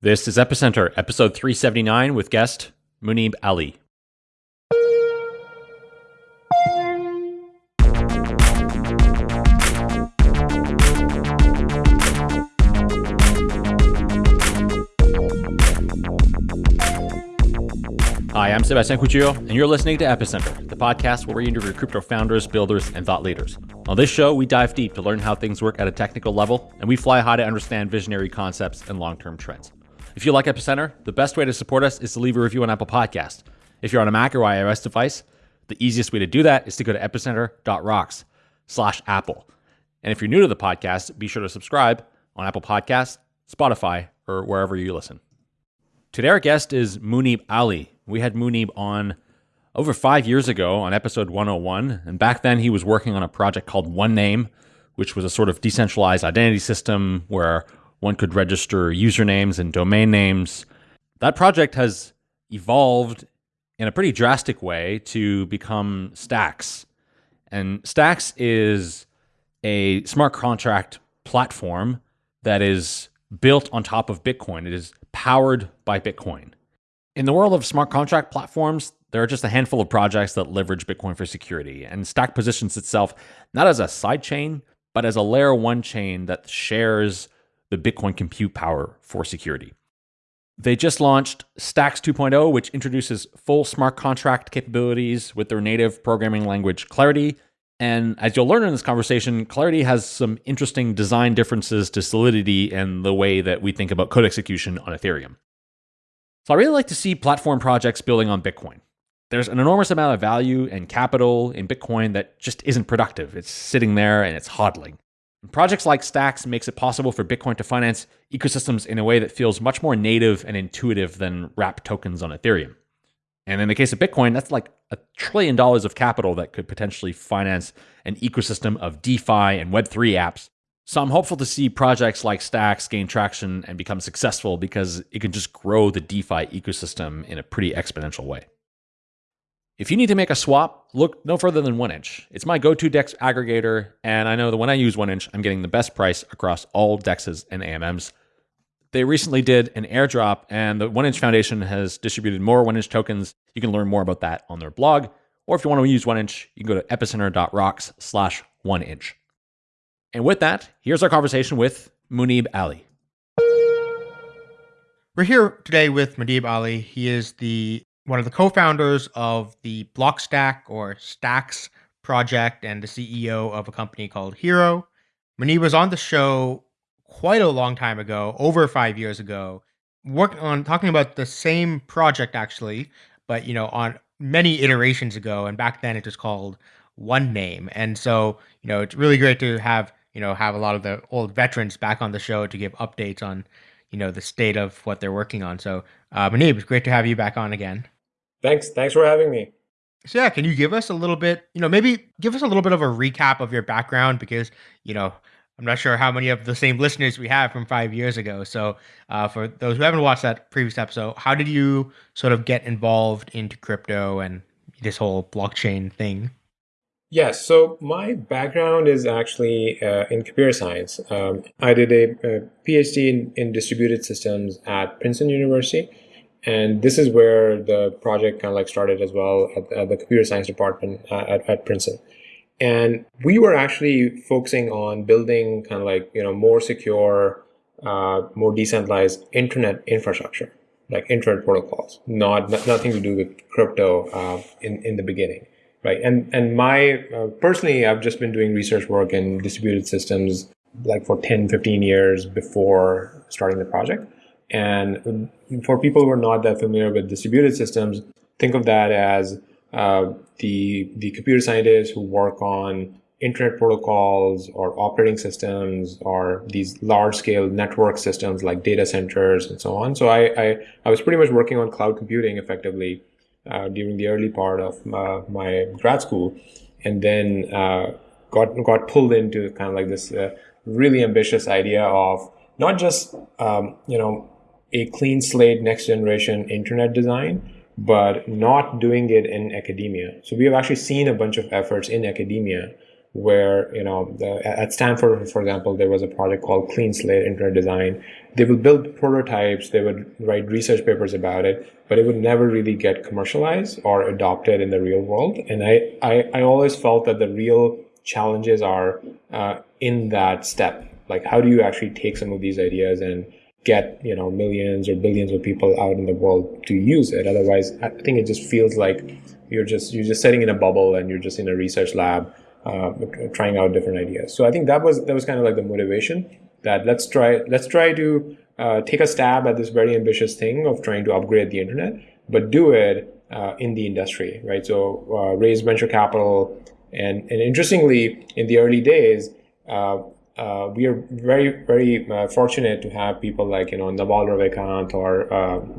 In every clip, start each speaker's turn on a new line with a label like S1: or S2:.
S1: This is Epicenter, episode 379, with guest Muneeb Ali. Hi, I'm Sebastien Couture, and you're listening to Epicenter, the podcast where we interview crypto founders, builders, and thought leaders. On this show, we dive deep to learn how things work at a technical level, and we fly high to understand visionary concepts and long term trends. If you like Epicenter, the best way to support us is to leave a review on Apple Podcast. If you're on a Mac or iOS device, the easiest way to do that is to go to epicenter.rocks slash Apple. And if you're new to the podcast, be sure to subscribe on Apple Podcasts, Spotify, or wherever you listen. Today, our guest is Muneeb Ali. We had Muneeb on over five years ago on episode 101. And back then, he was working on a project called Onename, which was a sort of decentralized identity system where one could register usernames and domain names. That project has evolved in a pretty drastic way to become Stacks. And Stacks is a smart contract platform that is built on top of Bitcoin. It is powered by Bitcoin. In the world of smart contract platforms, there are just a handful of projects that leverage Bitcoin for security, and Stack positions itself not as a sidechain, but as a layer one chain that shares the Bitcoin compute power for security. They just launched Stacks 2.0, which introduces full smart contract capabilities with their native programming language Clarity. And as you'll learn in this conversation, Clarity has some interesting design differences to Solidity and the way that we think about code execution on Ethereum. So I really like to see platform projects building on Bitcoin. There's an enormous amount of value and capital in Bitcoin that just isn't productive. It's sitting there and it's hodling. And projects like Stacks makes it possible for Bitcoin to finance ecosystems in a way that feels much more native and intuitive than wrapped tokens on Ethereum. And in the case of Bitcoin, that's like a trillion dollars of capital that could potentially finance an ecosystem of DeFi and Web3 apps so I'm hopeful to see projects like Stacks gain traction and become successful because it can just grow the DeFi ecosystem in a pretty exponential way. If you need to make a swap, look no further than 1inch. It's my go-to DEX aggregator, and I know that when I use 1inch, I'm getting the best price across all DEXs and AMMs. They recently did an airdrop, and the 1inch Foundation has distributed more 1inch tokens. You can learn more about that on their blog, or if you want to use 1inch, you can go to epicenter.rocks slash 1inch. And with that, here's our conversation with Muneeb Ali.
S2: We're here today with Muneeb Ali. He is the one of the co-founders of the Blockstack or Stacks project and the CEO of a company called Hiro. Muneeb was on the show quite a long time ago, over five years ago, working on talking about the same project actually, but you know, on many iterations ago. And back then it was called Onename. And so, you know, it's really great to have you know, have a lot of the old veterans back on the show to give updates on, you know, the state of what they're working on. So, uh, Muneeb, it's great to have you back on again.
S3: Thanks. Thanks for having me.
S2: So yeah, can you give us a little bit, you know, maybe give us a little bit of a recap of your background because, you know, I'm not sure how many of the same listeners we have from five years ago. So, uh, for those who haven't watched that previous episode, how did you sort of get involved into crypto and this whole blockchain thing?
S3: Yes, so my background is actually uh, in computer science. Um, I did a, a PhD in, in, distributed systems at Princeton University, and this is where the project kind of like started as well at, at the computer science department uh, at, at Princeton. And we were actually focusing on building kind of like you know more secure, uh, more decentralized internet infrastructure, like internet protocols, not nothing to do with crypto uh, in in the beginning right? And and my uh, personally, I've just been doing research work in distributed systems like for 10, 15 years before starting the project. And for people who are not that familiar with distributed systems, think of that as uh, the the computer scientists who work on internet protocols or operating systems or these large scale network systems like data centers and so on. So I, I, I was pretty much working on cloud computing effectively uh, during the early part of uh, my grad school, and then uh, got got pulled into kind of like this uh, really ambitious idea of not just um, you know a clean slate next generation internet design, but not doing it in academia. So we have actually seen a bunch of efforts in academia where you know the, at Stanford, for example, there was a project called Clean Slate Internet Design. They would build prototypes, they would write research papers about it, but it would never really get commercialized or adopted in the real world. And I I, I always felt that the real challenges are uh, in that step. Like, how do you actually take some of these ideas and get you know millions or billions of people out in the world to use it? Otherwise, I think it just feels like you're just you're just sitting in a bubble and you're just in a research lab uh, trying out different ideas. So I think that was that was kind of like the motivation that let's try let's try to uh, take a stab at this very ambitious thing of trying to upgrade the internet, but do it uh, in the industry, right? So uh, raise venture capital, and and interestingly, in the early days. Uh, uh, we are very, very fortunate to have people like, you know, Naval Ravikant or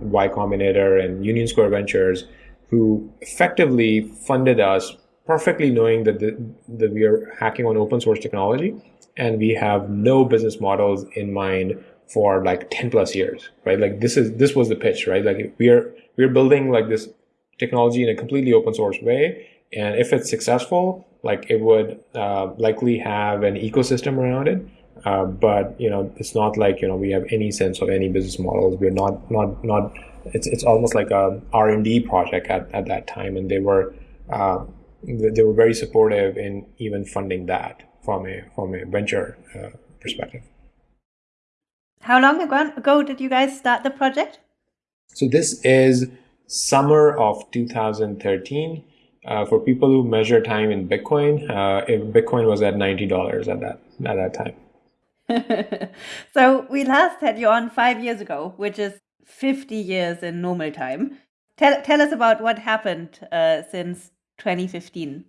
S3: Y Combinator and Union Square Ventures who effectively funded us perfectly knowing that, the, that we are hacking on open source technology and we have no business models in mind for like 10 plus years right? Like this is this was the pitch right? Like we are we're building like this technology in a completely open source way and if it's successful like it would uh, likely have an ecosystem around it uh, but you know it's not like you know we have any sense of any business models we're not not not it's it's almost like a r&d project at, at that time and they were uh, they were very supportive in even funding that from a from a venture uh, perspective.
S4: How long ago did you guys start the project?
S3: So this is summer of 2013. Uh, for people who measure time in Bitcoin, uh, if Bitcoin was at ninety dollars at that at that
S4: time. so we last had you on five years ago, which is fifty years in normal time. Tell tell us about what happened uh, since 2015.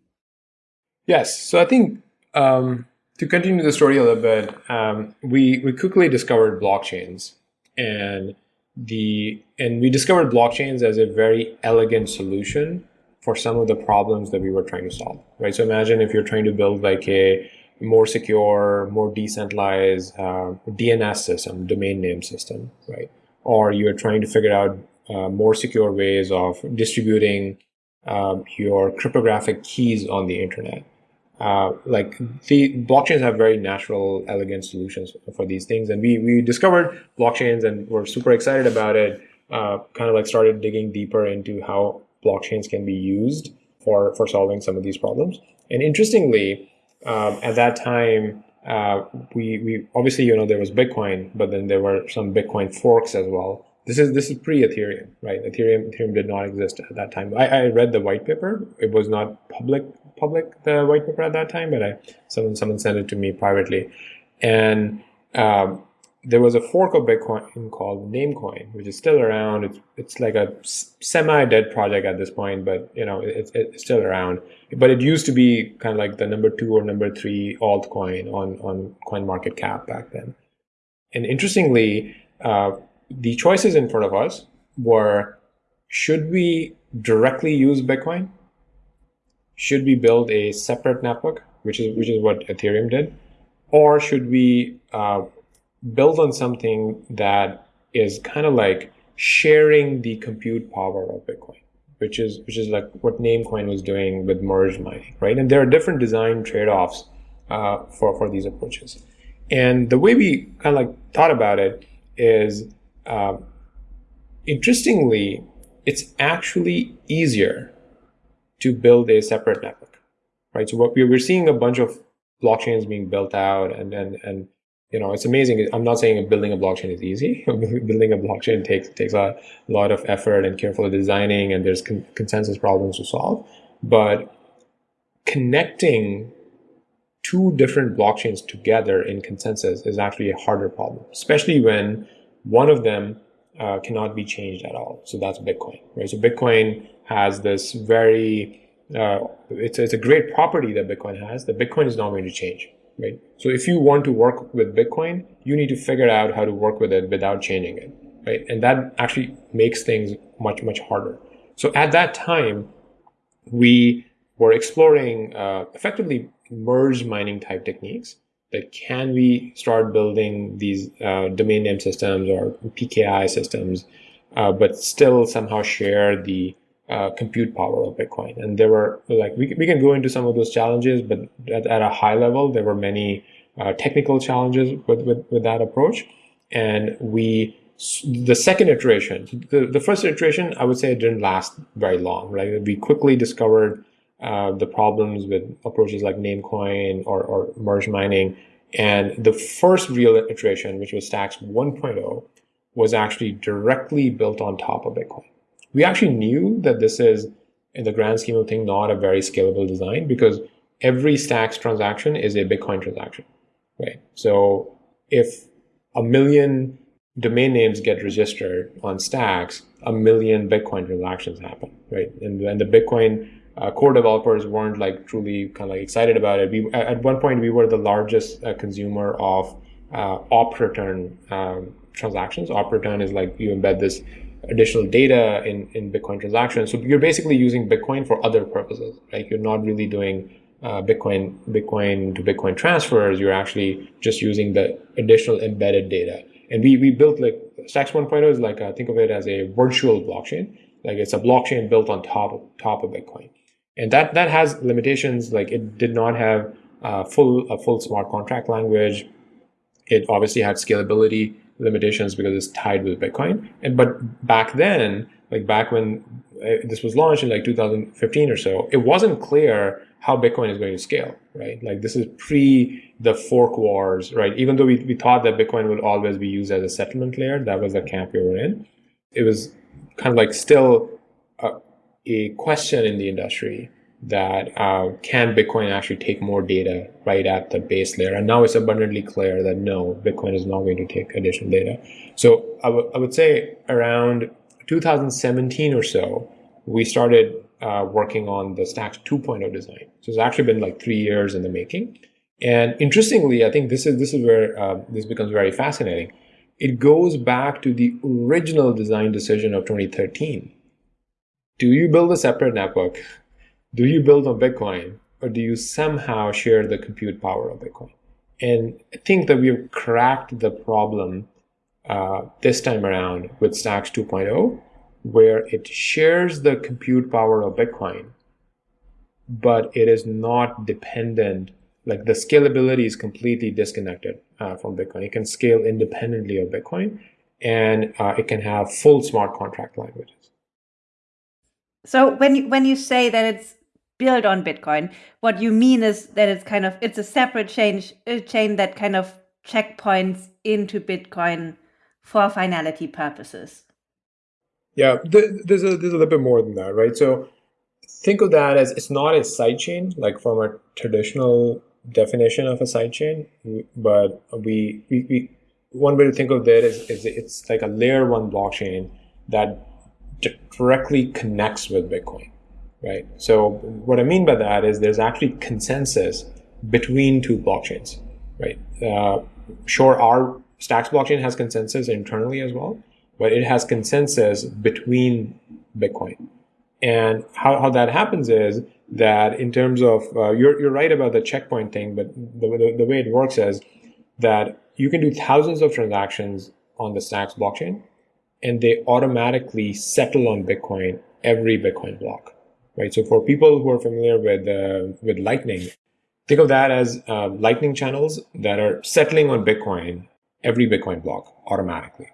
S3: Yes. So I think um, to continue the story a little bit, um, we we quickly discovered blockchains, and the and we discovered blockchains as a very elegant solution for some of the problems that we were trying to solve. Right. So imagine if you're trying to build like a more secure, more decentralized uh, DNS system, domain name system, right? Or you're trying to figure out uh, more secure ways of distributing um, your cryptographic keys on the internet. Uh, like the blockchains have very natural, elegant solutions for these things, and we we discovered blockchains and we're super excited about it. Uh, kind of like started digging deeper into how blockchains can be used for for solving some of these problems. And interestingly, um, at that time, uh, we we obviously you know there was Bitcoin, but then there were some Bitcoin forks as well. This is this is pre-Ethereum, right? Ethereum Ethereum did not exist at that time. I, I read the white paper. It was not public public the white paper at that time, but I someone someone sent it to me privately, and um, there was a fork of Bitcoin called Namecoin, which is still around. It's it's like a semi-dead project at this point, but you know it's it's still around. But it used to be kind of like the number two or number three altcoin on on Coin Market Cap back then. And interestingly, uh, the choices in front of us were should we directly use Bitcoin? Should we build a separate network, which is which is what Ethereum did, or should we uh, build on something that is kind of like sharing the compute power of Bitcoin, which is which is like what Namecoin was doing with merge mining, right? And there are different design trade-offs uh, for for these approaches. And the way we kind of like thought about it is um, interestingly, it's actually easier to build a separate network, right? So what we're seeing a bunch of blockchains being built out and, and, and, you know, it's amazing. I'm not saying building a blockchain is easy. building a blockchain takes, takes a lot of effort and careful designing and there's con consensus problems to solve, but connecting two different blockchains together in consensus is actually a harder problem, especially when one of them uh, cannot be changed at all. So that's Bitcoin, right? So Bitcoin has this very, uh, it's, it's a great property that Bitcoin has that Bitcoin is not going to change, right? So if you want to work with Bitcoin, you need to figure out how to work with it without changing it, right? And that actually makes things much, much harder. So at that time, we were exploring uh, effectively merge mining type techniques that can we start building these uh, domain name systems or PKI systems, uh, but still somehow share the uh, compute power of Bitcoin. And there were like we, we can go into some of those challenges, but at, at a high level, there were many uh, technical challenges with, with, with that approach. And we the second iteration, the, the first iteration, I would say it didn't last very long, right? We quickly discovered uh, the problems with approaches like Namecoin or, or merge mining. And the first real iteration, which was Stacks 1.0, was actually directly built on top of Bitcoin. We actually knew that this is, in the grand scheme of things, not a very scalable design because every Stacks transaction is a Bitcoin transaction, right? So if a million domain names get registered on Stacks, a million Bitcoin transactions happen, right? And, and the Bitcoin uh, core developers weren't like truly kind of like excited about it. We at one point we were the largest uh, consumer of uh, op return um, transactions. Op return is like you embed this additional data in, in Bitcoin transactions. So you're basically using Bitcoin for other purposes, right? You're not really doing uh, Bitcoin Bitcoin to Bitcoin transfers. You're actually just using the additional embedded data. And we, we built like Stacks 1.0 is like, uh, think of it as a virtual blockchain. Like it's a blockchain built on top of, top of Bitcoin. And that, that has limitations. Like it did not have uh, full, a full smart contract language. It obviously had scalability limitations because it's tied with Bitcoin. And but back then, like back when uh, this was launched in like 2015 or so, it wasn't clear how Bitcoin is going to scale, right? Like this is pre the fork wars, right? Even though we, we thought that Bitcoin would always be used as a settlement layer, that was the camp we were in. It was kind of like still a, a question in the industry that uh, can Bitcoin actually take more data right at the base layer? And now it's abundantly clear that no, Bitcoin is not going to take additional data. So I, I would say around 2017 or so, we started uh, working on the Stacks 2.0 design. So it's actually been like three years in the making. And interestingly, I think this is this is where uh, this becomes very fascinating. It goes back to the original design decision of 2013. Do you build a separate network do you build on Bitcoin or do you somehow share the compute power of Bitcoin? And I think that we've cracked the problem uh, this time around with Stacks 2.0, where it shares the compute power of Bitcoin, but it is not dependent. Like the scalability is completely disconnected uh, from Bitcoin. It can scale independently of Bitcoin, and uh, it can have full smart contract languages.
S4: So when you, when you say that it's build on Bitcoin. What you mean is that it's kind of it's a separate chain a chain that kind of checkpoints into Bitcoin for finality purposes.
S3: Yeah, there's a there's a little bit more than that, right? So think of that as it's not a sidechain like from a traditional definition of a sidechain, but we, we, we one way to think of that is, is it's like a layer one blockchain that directly connects with Bitcoin right? So what I mean by that is there's actually consensus between two blockchains, right? Uh, sure, our Stacks blockchain has consensus internally as well, but it has consensus between Bitcoin. And how, how that happens is that in terms of, uh, you're, you're right about the checkpoint thing, but the, the, the way it works is that you can do thousands of transactions on the Stacks blockchain, and they automatically settle on Bitcoin every Bitcoin block right? So for people who are familiar with uh, with Lightning, think of that as uh, Lightning channels that are settling on Bitcoin every Bitcoin block automatically.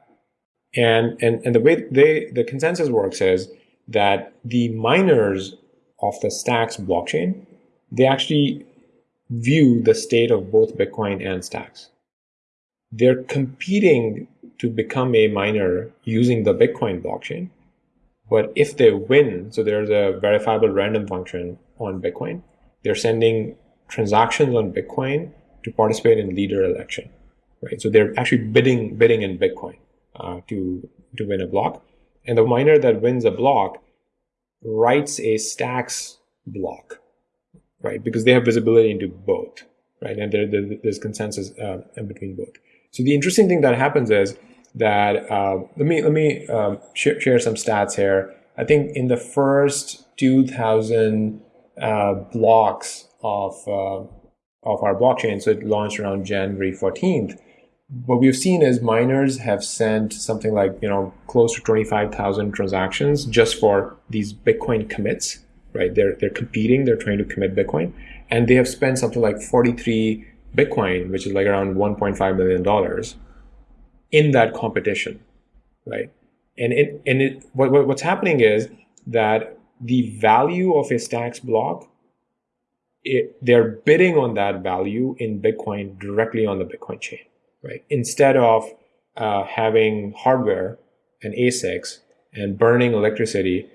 S3: And and and the way they the consensus works is that the miners of the Stacks blockchain they actually view the state of both Bitcoin and Stacks. They're competing to become a miner using the Bitcoin blockchain, but if they win, so there's a verifiable random function on Bitcoin, they're sending transactions on Bitcoin to participate in leader election, right? So they're actually bidding bidding in Bitcoin uh, to to win a block, and the miner that wins a block writes a stacks block, right? Because they have visibility into both, right? And there, there, there's consensus uh, between both. So the interesting thing that happens is that uh, let me let me um, sh- share some stats here. I think in the first 2,000 uh, blocks of uh, of our blockchain, so it launched around January 14th. what we've seen is miners have sent something like you know close to 25,000 transactions just for these Bitcoin commits, right? They're they're competing, they're trying to commit Bitcoin, and they have spent something like 43 Bitcoin, which is like around 1.5 million dollars, in that competition, right? And it and it what, what's happening is that the value of a Stacks block, it, they're bidding on that value in Bitcoin directly on the Bitcoin chain right? Instead of uh, having hardware and ASICs and burning electricity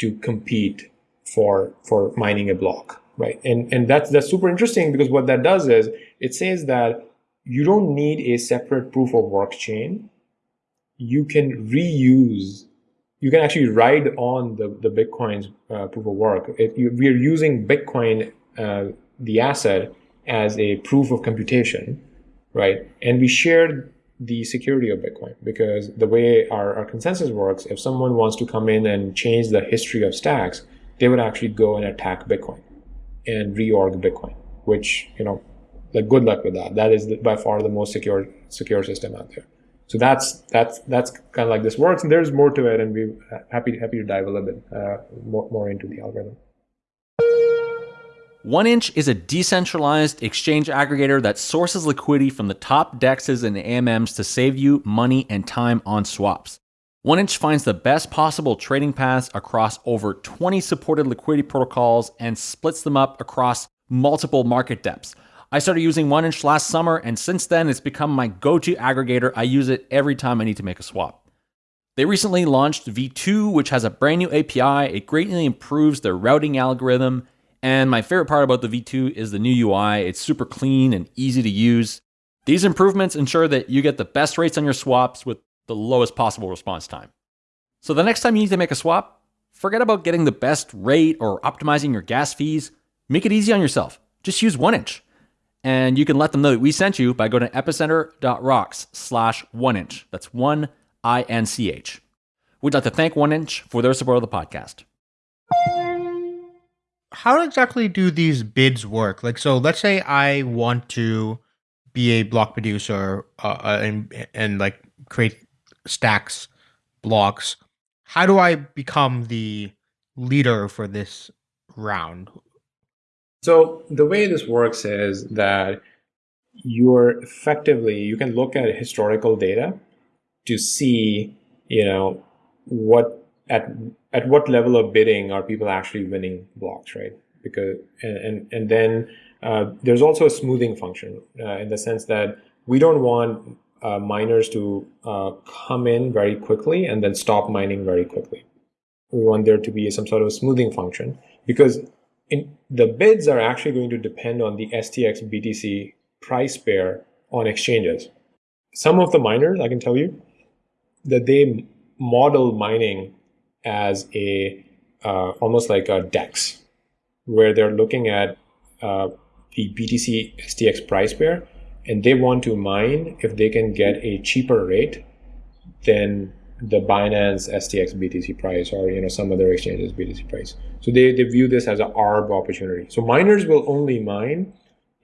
S3: to compete for for mining a block, right? And and that's that's super interesting because what that does is it says that you don't need a separate proof of work chain. You can reuse. You can actually ride on the the Bitcoin's uh, proof of work. You, we are using Bitcoin, uh, the asset, as a proof of computation right? And we shared the security of Bitcoin because the way our, our consensus works, if someone wants to come in and change the history of stacks, they would actually go and attack Bitcoin and reorg Bitcoin, which, you know, like good luck with that. That is the, by far the most secure secure system out there. So that's that's that's kind of like this works, and there's more to it, and we're happy happy to dive a little bit uh, more more into the algorithm.
S1: 1inch is a decentralized exchange aggregator that sources liquidity from the top dexes and AMMs to save you money and time on swaps. 1inch finds the best possible trading paths across over 20 supported liquidity protocols and splits them up across multiple market depths. I started using 1inch last summer, and since then, it's become my go to aggregator. I use it every time I need to make a swap. They recently launched V2, which has a brand new API. It greatly improves their routing algorithm and my favorite part about the V2 is the new UI. It's super clean and easy to use. These improvements ensure that you get the best rates on your swaps with the lowest possible response time. So the next time you need to make a swap, forget about getting the best rate or optimizing your gas fees. Make it easy on yourself. Just use 1inch. And you can let them know that we sent you by going to epicenter.rocks slash 1inch. That's 1 I N C H. We'd like to thank 1inch for their support of the podcast
S2: how exactly do these bids work? Like, so let's say I want to be a block producer uh, uh, and and like create stacks blocks. How do I become the leader for this round?
S3: So the way this works is that you're effectively you can look at historical data to see you know what at at what level of bidding are people actually winning blocks, right? Because and and, and then uh, there's also a smoothing function uh, in the sense that we don't want uh, miners to uh, come in very quickly and then stop mining very quickly. We want there to be some sort of smoothing function because in, the bids are actually going to depend on the STX BTC price pair on exchanges. Some of the miners, I can tell you, that they model mining as a uh, almost like a DEX, where they're looking at uh, the BTC STX price pair, and they want to mine if they can get a cheaper rate than the Binance STX BTC price or you know some other exchanges BTC price. So they, they view this as an ARB opportunity. So miners will only mine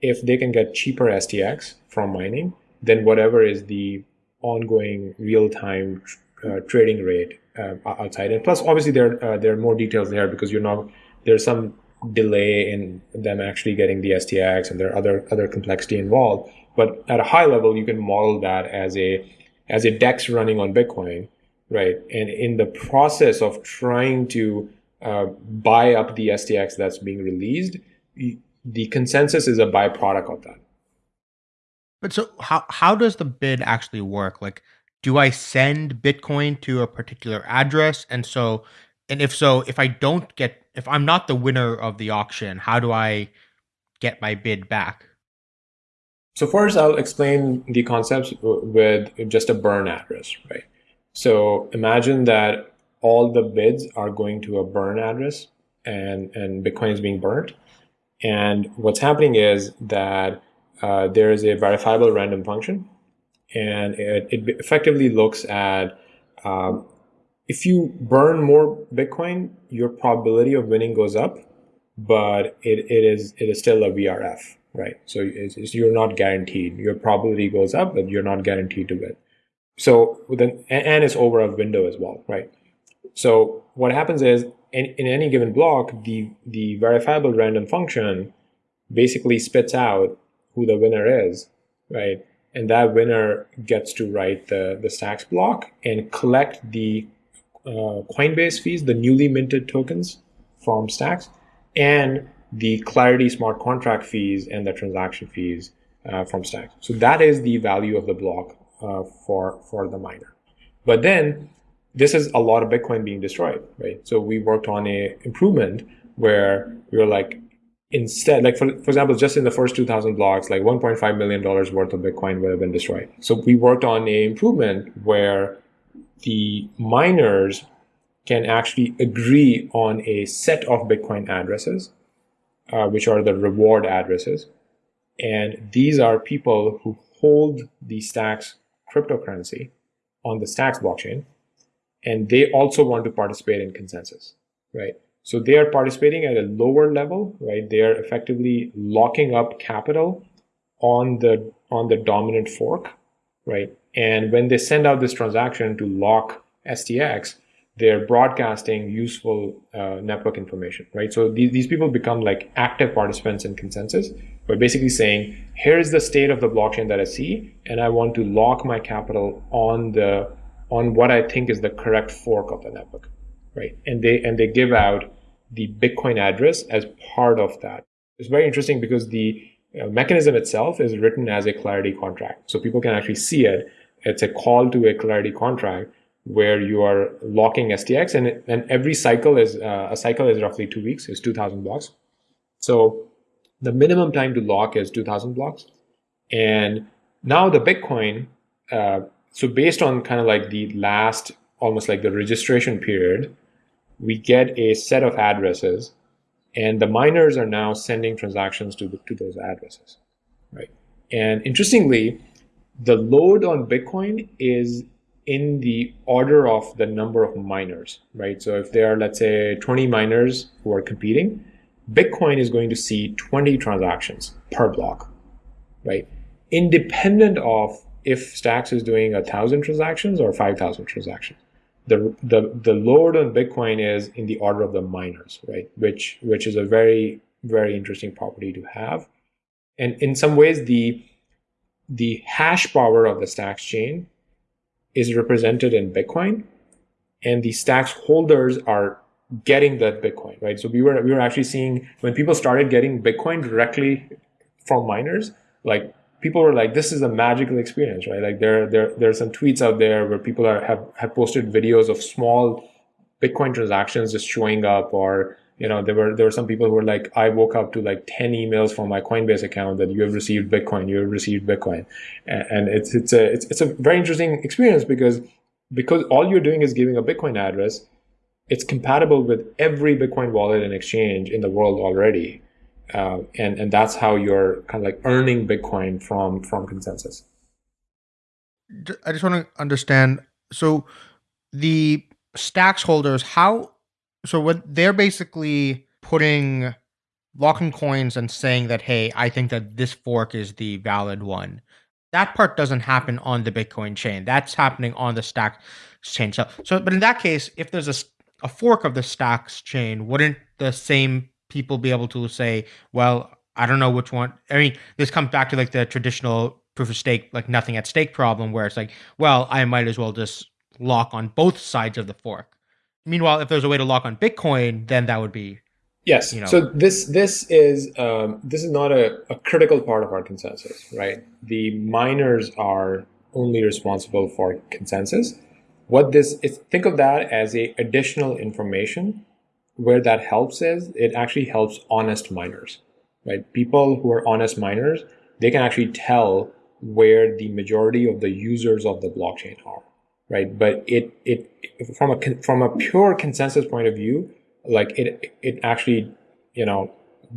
S3: if they can get cheaper STX from mining than whatever is the ongoing real-time uh, trading rate uh, outside. And plus, obviously, there uh, there are more details there because you're not there's some delay in them actually getting the STX, and there are other other complexity involved. But at a high level, you can model that as a as a DEX running on Bitcoin, right? And in the process of trying to uh, buy up the STX that's being released, the consensus is a byproduct of that.
S2: But so how how does the bid actually work? Like do I send Bitcoin to a particular address? And so, and if so, if I don't get, if I'm not the winner of the auction, how do I get my bid back?
S3: So first, I'll explain the concepts with just a burn address, right? So imagine that all the bids are going to a burn address and, and Bitcoin is being burnt. And what's happening is that uh, there is a verifiable random function and it, it effectively looks at um, if you burn more Bitcoin, your probability of winning goes up, but it, it is it is still a VRF, right? So it's, it's, you're not guaranteed. Your probability goes up, but you're not guaranteed to win. So then, and it's over a window as well, right? So what happens is in, in any given block, the, the verifiable random function basically spits out who the winner is, right? And that winner gets to write the, the stacks block and collect the uh, Coinbase fees, the newly minted tokens from stacks, and the Clarity smart contract fees and the transaction fees uh, from stacks. So that is the value of the block uh, for, for the miner. But then this is a lot of Bitcoin being destroyed, right? So we worked on a improvement where we were like, instead, like for, for example, just in the first 2000 blocks, like $1.5 million worth of Bitcoin would have been destroyed. So we worked on a improvement where the miners can actually agree on a set of Bitcoin addresses, uh, which are the reward addresses. And these are people who hold the Stacks cryptocurrency on the Stacks blockchain. And they also want to participate in consensus, right? So they are participating at a lower level, right? They are effectively locking up capital on the on the dominant fork, right? And when they send out this transaction to lock STX, they're broadcasting useful uh, network information, right? So these, these people become like active participants in consensus. We're basically saying, here's the state of the blockchain that I see, and I want to lock my capital on the on what I think is the correct fork of the network, right? And they and they give out the Bitcoin address as part of that. It's very interesting because the uh, mechanism itself is written as a Clarity contract, so people can actually see it. It's a call to a Clarity contract where you are locking STX, and and every cycle is uh, a cycle is roughly two weeks, is 2,000 blocks. So the minimum time to lock is 2,000 blocks, and now the Bitcoin. Uh, so based on kind of like the last, almost like the registration period, we get a set of addresses and the miners are now sending transactions to, the, to those addresses, right? And interestingly, the load on Bitcoin is in the order of the number of miners, right? So if there are, let's say, 20 miners who are competing, Bitcoin is going to see 20 transactions per block, right? Independent of if Stacks is doing a thousand transactions or 5,000 transactions. The, the, the load on Bitcoin is in the order of the miners, right? Which, which is a very, very interesting property to have. And in some ways, the, the hash power of the Stacks chain is represented in Bitcoin and the Stacks holders are getting that Bitcoin, right? So we were, we were actually seeing when people started getting Bitcoin directly from miners, like people were like, "This is a magical experience," right? Like there, there, there are some tweets out there where people are have have posted videos of small Bitcoin transactions just showing up, or you know, there were there were some people who were like, "I woke up to like ten emails from my Coinbase account that you have received Bitcoin, you have received Bitcoin," and, it's it's a it's it's a very interesting experience because because all you're doing is giving a Bitcoin address. It's compatible with every Bitcoin wallet and exchange in the world already uh, and and that's how you're kind of like earning Bitcoin from from consensus.
S2: I just want to understand. So the stacks holders, how? So what they're basically putting locking coins and saying that, hey, I think that this fork is the valid one. That part doesn't happen on the Bitcoin chain. That's happening on the stack chain. So, so but in that case, if there's a, a fork of the Stacks chain, wouldn't the same people be able to say, well, I don't know which one. I mean, this comes back to like the traditional proof of stake, like nothing at stake problem, where it's like, well, I might as well just lock on both sides of the fork. Meanwhile, if there's a way to lock on Bitcoin, then that would be
S3: yes. You know, so this this is um, this is not a, a critical part of our consensus, right? The miners are only responsible for consensus. What this is, think of that as a additional information where that helps is it actually helps honest miners, right? People who are honest miners, they can actually tell where the majority of the users of the blockchain are, right? But it it from a from a pure consensus point of view, like it it actually you know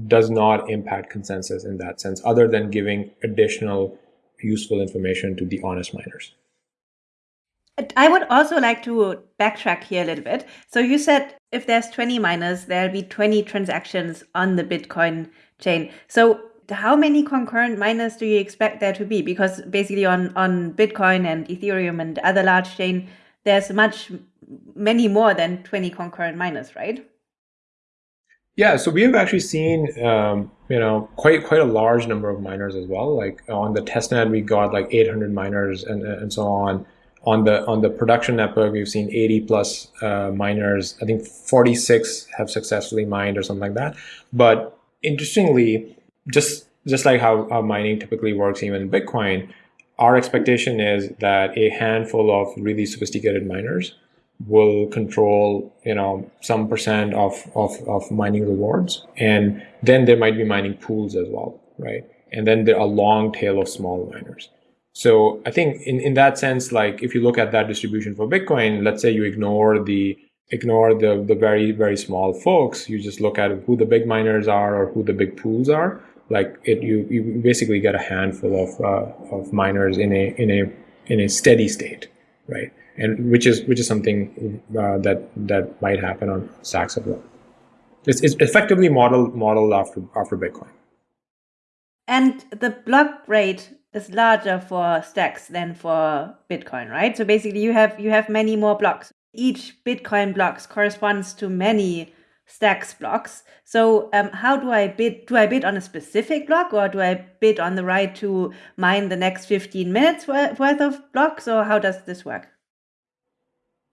S3: does not impact consensus in that sense, other than giving additional useful information to the honest miners.
S4: I would also like to backtrack here a little bit. So you said if there's 20 miners, there'll be 20 transactions on the Bitcoin chain. So how many concurrent miners do you expect there to be? Because basically on, on Bitcoin and Ethereum and other large chain, there's much many more than 20 concurrent miners, right?
S3: Yeah, so we have actually seen um, you know quite quite a large number of miners as well. Like on the testnet, we got like 800 miners and and so on. On the on the production network, we've seen 80 plus uh, miners. I think 46 have successfully mined or something like that. But interestingly, just just like how, how mining typically works even in Bitcoin, our expectation is that a handful of really sophisticated miners will control you know some percent of, of, of mining rewards and then there might be mining pools as well right and then there are a long tail of small miners so i think in, in that sense like if you look at that distribution for bitcoin let's say you ignore the ignore the the very very small folks you just look at who the big miners are or who the big pools are like it you, you basically get a handful of uh, of miners in a in a in a steady state right? And which is which is something uh, that that might happen on stacks as well it's, it's effectively modeled modeled after after bitcoin.
S4: And the block rate is larger for stacks than for bitcoin right? So basically you have you have many more blocks. Each bitcoin blocks corresponds to many stacks blocks. So um, how do i bid do i bid on a specific block or do i bid on the right to mine the next 15 minutes worth of blocks or how does this work?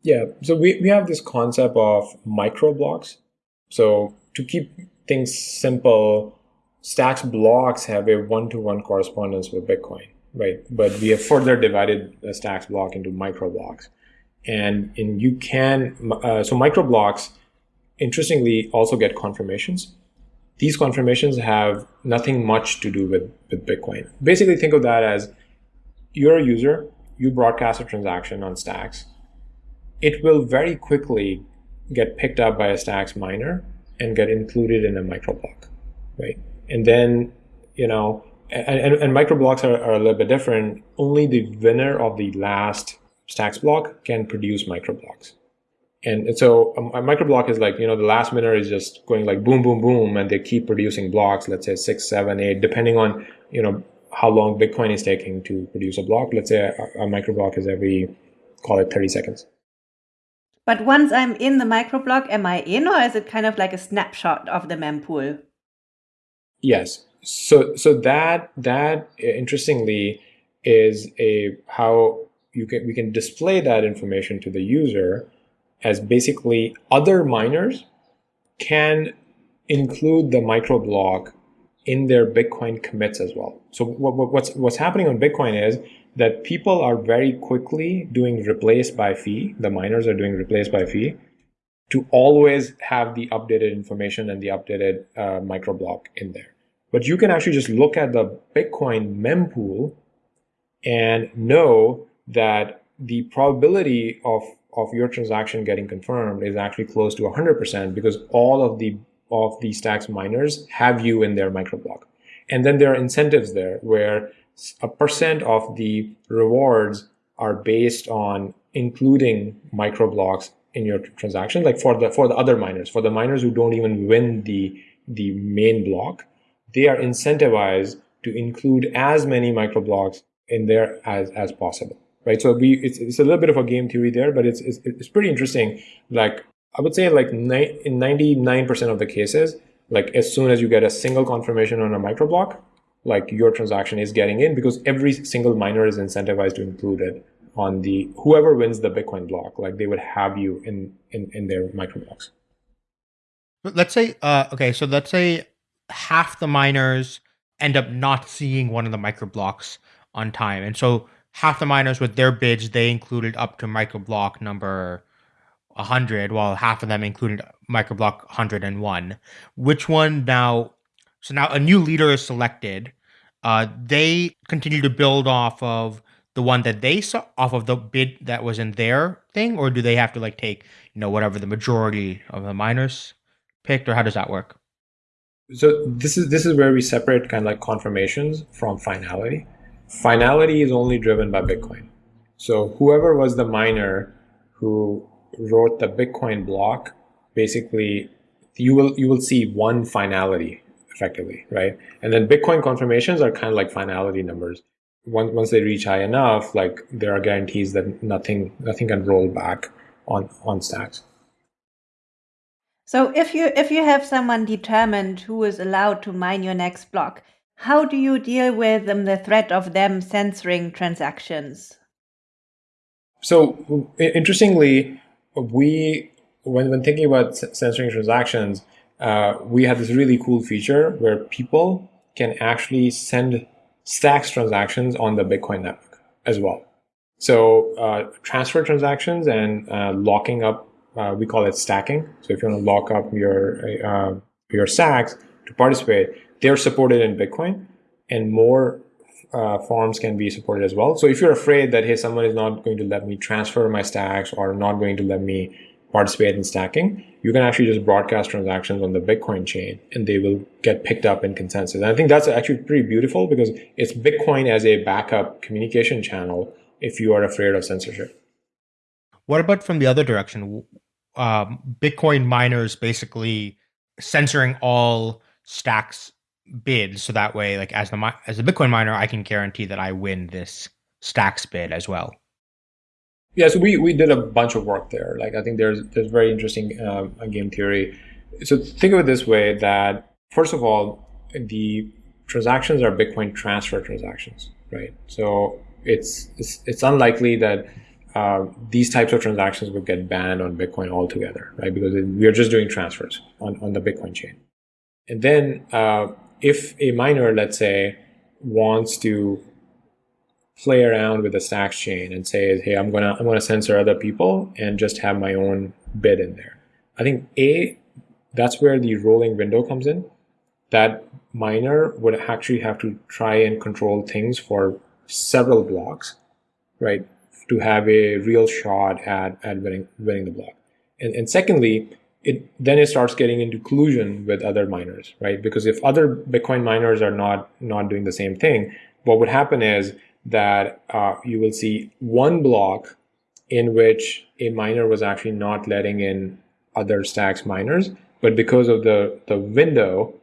S3: Yeah, so we, we have this concept of micro blocks. So to keep things simple, Stacks blocks have a one-to-one correspondence with Bitcoin, right? But we have further divided the Stacks block into micro blocks. And, and you can, uh, so micro blocks, interestingly, also get confirmations. These confirmations have nothing much to do with, with Bitcoin. Basically, think of that as you're a user, you broadcast a transaction on Stacks, it will very quickly get picked up by a stacks miner and get included in a microblock, right? And then, you know, and, and, and microblocks are, are a little bit different. Only the winner of the last stacks block can produce microblocks. And so a, a microblock is like, you know, the last winner is just going like boom, boom, boom, and they keep producing blocks, let's say six, seven, eight, depending on, you know, how long Bitcoin is taking to produce a block. Let's say a, a microblock is every, call it 30 seconds.
S4: But once I'm in the microblock, am I in or is it kind of like a snapshot of the mempool?
S3: Yes. So so that that uh, interestingly is a how you can we can display that information to the user as basically other miners can include the microblock in their Bitcoin commits as well. So what, what's what's happening on Bitcoin is that people are very quickly doing replace by fee. The miners are doing replace by fee to always have the updated information and the updated uh, microblock in there. But you can actually just look at the Bitcoin mempool and know that the probability of, of your transaction getting confirmed is actually close to 100% because all of the of the stacks miners have you in their microblock. And then there are incentives there where a percent of the rewards are based on including microblocks in your transaction like for the for the other miners for the miners who don't even win the the main block they are incentivized to include as many microblocks in there as as possible right? So we it's, it's a little bit of a game theory there but it's it's, it's pretty interesting. Like i would say like ni- in 99% of the cases like as soon as you get a single confirmation on a microblock like your transaction is getting in because every single miner is incentivized to include it on the whoever wins the Bitcoin block, like they would have you in in, in their micro blocks.
S2: Let's say, uh, okay, so let's say half the miners end up not seeing one of the micro blocks on time, and so half the miners with their bids they included up to micro block number 100 while half of them included microblock 101 which one now so now a new leader is selected. Uh, they continue to build off of the one that they saw off of the bid that was in their thing, or do they have to like take you know whatever the majority of the miners picked, or how does that work?
S3: So this is this is where we separate kind of like confirmations from finality. Finality is only driven by Bitcoin. So whoever was the miner who wrote the Bitcoin block, basically you will you will see one finality effectively, right? And then Bitcoin confirmations are kind of like finality numbers. Once once they reach high enough, like there are guarantees that nothing nothing can roll back on on stacks.
S4: So if you if you have someone determined who is allowed to mine your next block, how do you deal with um, the threat of them censoring transactions?
S3: So interestingly, we when when thinking about censoring transactions, uh, we have this really cool feature where people can actually send stacks transactions on the Bitcoin network as well. So uh, transfer transactions and uh, locking up, uh, we call it stacking. So if you want to lock up your uh, your stacks to participate, they're supported in Bitcoin, and more uh, forms can be supported as well. So if you're afraid that hey, someone is not going to let me transfer my stacks or not going to let me participate in stacking, you can actually just broadcast transactions on the Bitcoin chain and they will get picked up in consensus. And I think that's actually pretty beautiful because it's Bitcoin as a backup communication channel if you are afraid of censorship.
S2: What about from the other direction? Um, Bitcoin miners basically censoring all stacks bids, so that way, like as the as a Bitcoin miner, I can guarantee that I win this stacks bid as well.
S3: Yeah, so we, we did a bunch of work there. Like I think there's there's very interesting uh, game theory. So think of it this way: that first of all, the transactions are Bitcoin transfer transactions, right? So it's it's, it's unlikely that uh, these types of transactions would get banned on Bitcoin altogether, right? Because we are just doing transfers on, on the Bitcoin chain. And then uh, if a miner, let's say, wants to play around with the stacks chain and say, hey, I'm gonna I'm gonna censor other people and just have my own bid in there. I think a that's where the rolling window comes in. That miner would actually have to try and control things for several blocks, right, to have a real shot at at winning winning the block. And and secondly, it then it starts getting into collusion with other miners, right? Because if other Bitcoin miners are not not doing the same thing, what would happen is that uh, you will see one block in which a miner was actually not letting in other stacks miners, but because of the, the window,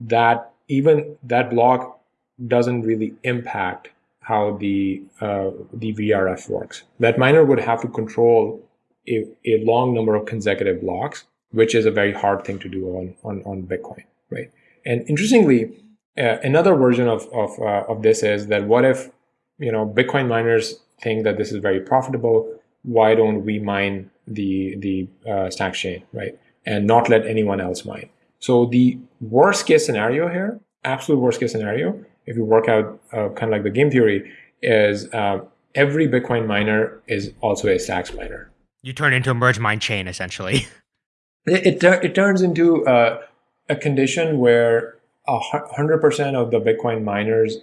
S3: that even that block doesn't really impact how the uh, the VRF works. That miner would have to control a, a long number of consecutive blocks, which is a very hard thing to do on on, on Bitcoin, right? And interestingly, uh, another version of of, uh, of this is that what if you know, Bitcoin miners think that this is very profitable. Why don't we mine the the uh, stack chain, right? And not let anyone else mine. So the worst case scenario here, absolute worst case scenario, if you work out uh, kind of like the game theory, is uh, every Bitcoin miner is also a stacks miner.
S2: You turn into a merge mine chain essentially.
S3: It it, it turns into uh, a condition where hundred percent of the Bitcoin miners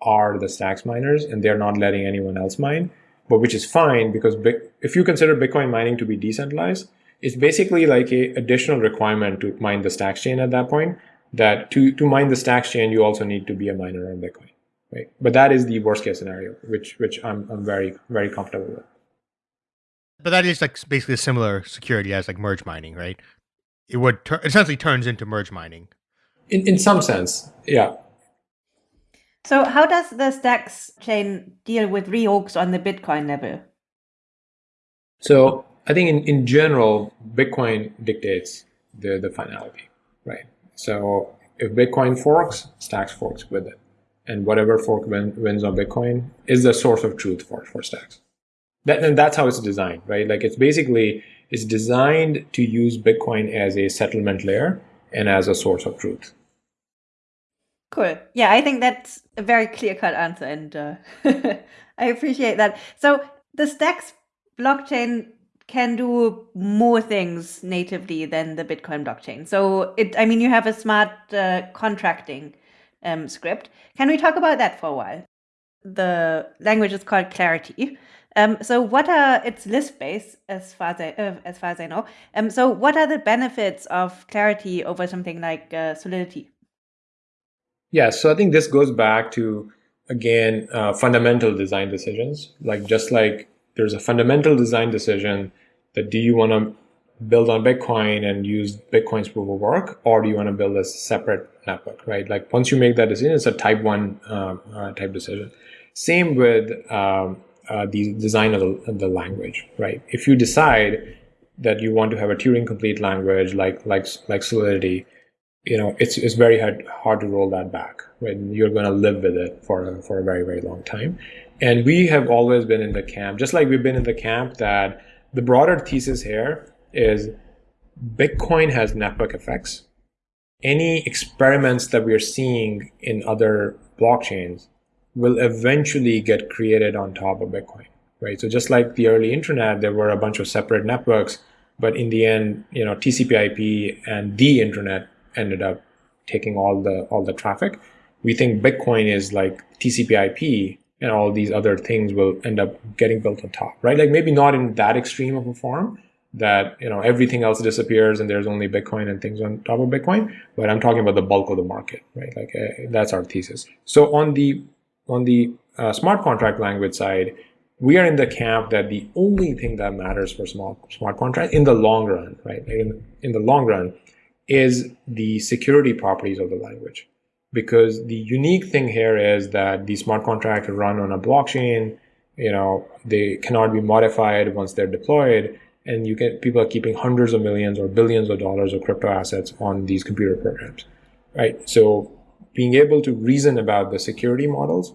S3: are the stacks miners and they're not letting anyone else mine but which is fine because if you consider bitcoin mining to be decentralized it's basically like a additional requirement to mine the stacks chain at that point that to to mine the stacks chain you also need to be a miner on bitcoin right? But that is the worst case scenario which which i'm, I'm very very comfortable with.
S2: But that is like basically a similar security as like merge mining right? It would tur- essentially turns into merge mining.
S3: In in some sense yeah
S4: so how does the Stacks chain deal with reorgs on the Bitcoin level?
S3: So I think in, in general, Bitcoin dictates the, the finality, right? So if Bitcoin forks, Stacks forks with it. And whatever fork win, wins on Bitcoin is the source of truth for, for Stacks. That, and that's how it's designed, right? Like it's basically, it's designed to use Bitcoin as a settlement layer and as a source of truth.
S4: Cool. Yeah, I think that's a very clear cut answer, and uh, I appreciate that. So the Stacks blockchain can do more things natively than the Bitcoin blockchain. So it, I mean, you have a smart uh, contracting um, script. Can we talk about that for a while? The language is called Clarity. Um, so what are it's Lisp based as far as I, uh, as far as I know. Um, so what are the benefits of Clarity over something like uh, Solidity?
S3: Yeah, so I think this goes back to again uh, fundamental design decisions. Like just like there's a fundamental design decision that do you want to build on Bitcoin and use Bitcoin's proof of work, or do you want to build a separate network, right? Like once you make that decision, it's a type one uh, uh, type decision. Same with um, uh, the design of the, the, language, right? If you decide that you want to have a Turing complete language like like like Solidity, you know it's it's very hard hard to roll that back when you're going to live with it for for a very very long time. And we have always been in the camp, just like we've been in the camp that the broader thesis here is Bitcoin has network effects. Any experiments that we are seeing in other blockchains will eventually get created on top of Bitcoin, right? So just like the early internet, there were a bunch of separate networks, but in the end, you know, TCP/IP and the internet ended up taking all the all the traffic. We think Bitcoin is like TCP/IP, and all these other things will end up getting built on top, right? Like maybe not in that extreme of a form, that you know everything else disappears and there's only Bitcoin and things on top of Bitcoin. But I'm talking about the bulk of the market, right? Like uh, that's our thesis. So on the on the uh, smart contract language side, we are in the camp that the only thing that matters for smart smart contract in the long run, right? In, in the long run, is the security properties of the language. Because the unique thing here is that the smart contract run on a blockchain. You know, they cannot be modified once they're deployed, and you get people are keeping hundreds of millions or billions of dollars of crypto assets on these computer programs, right? So being able to reason about the security models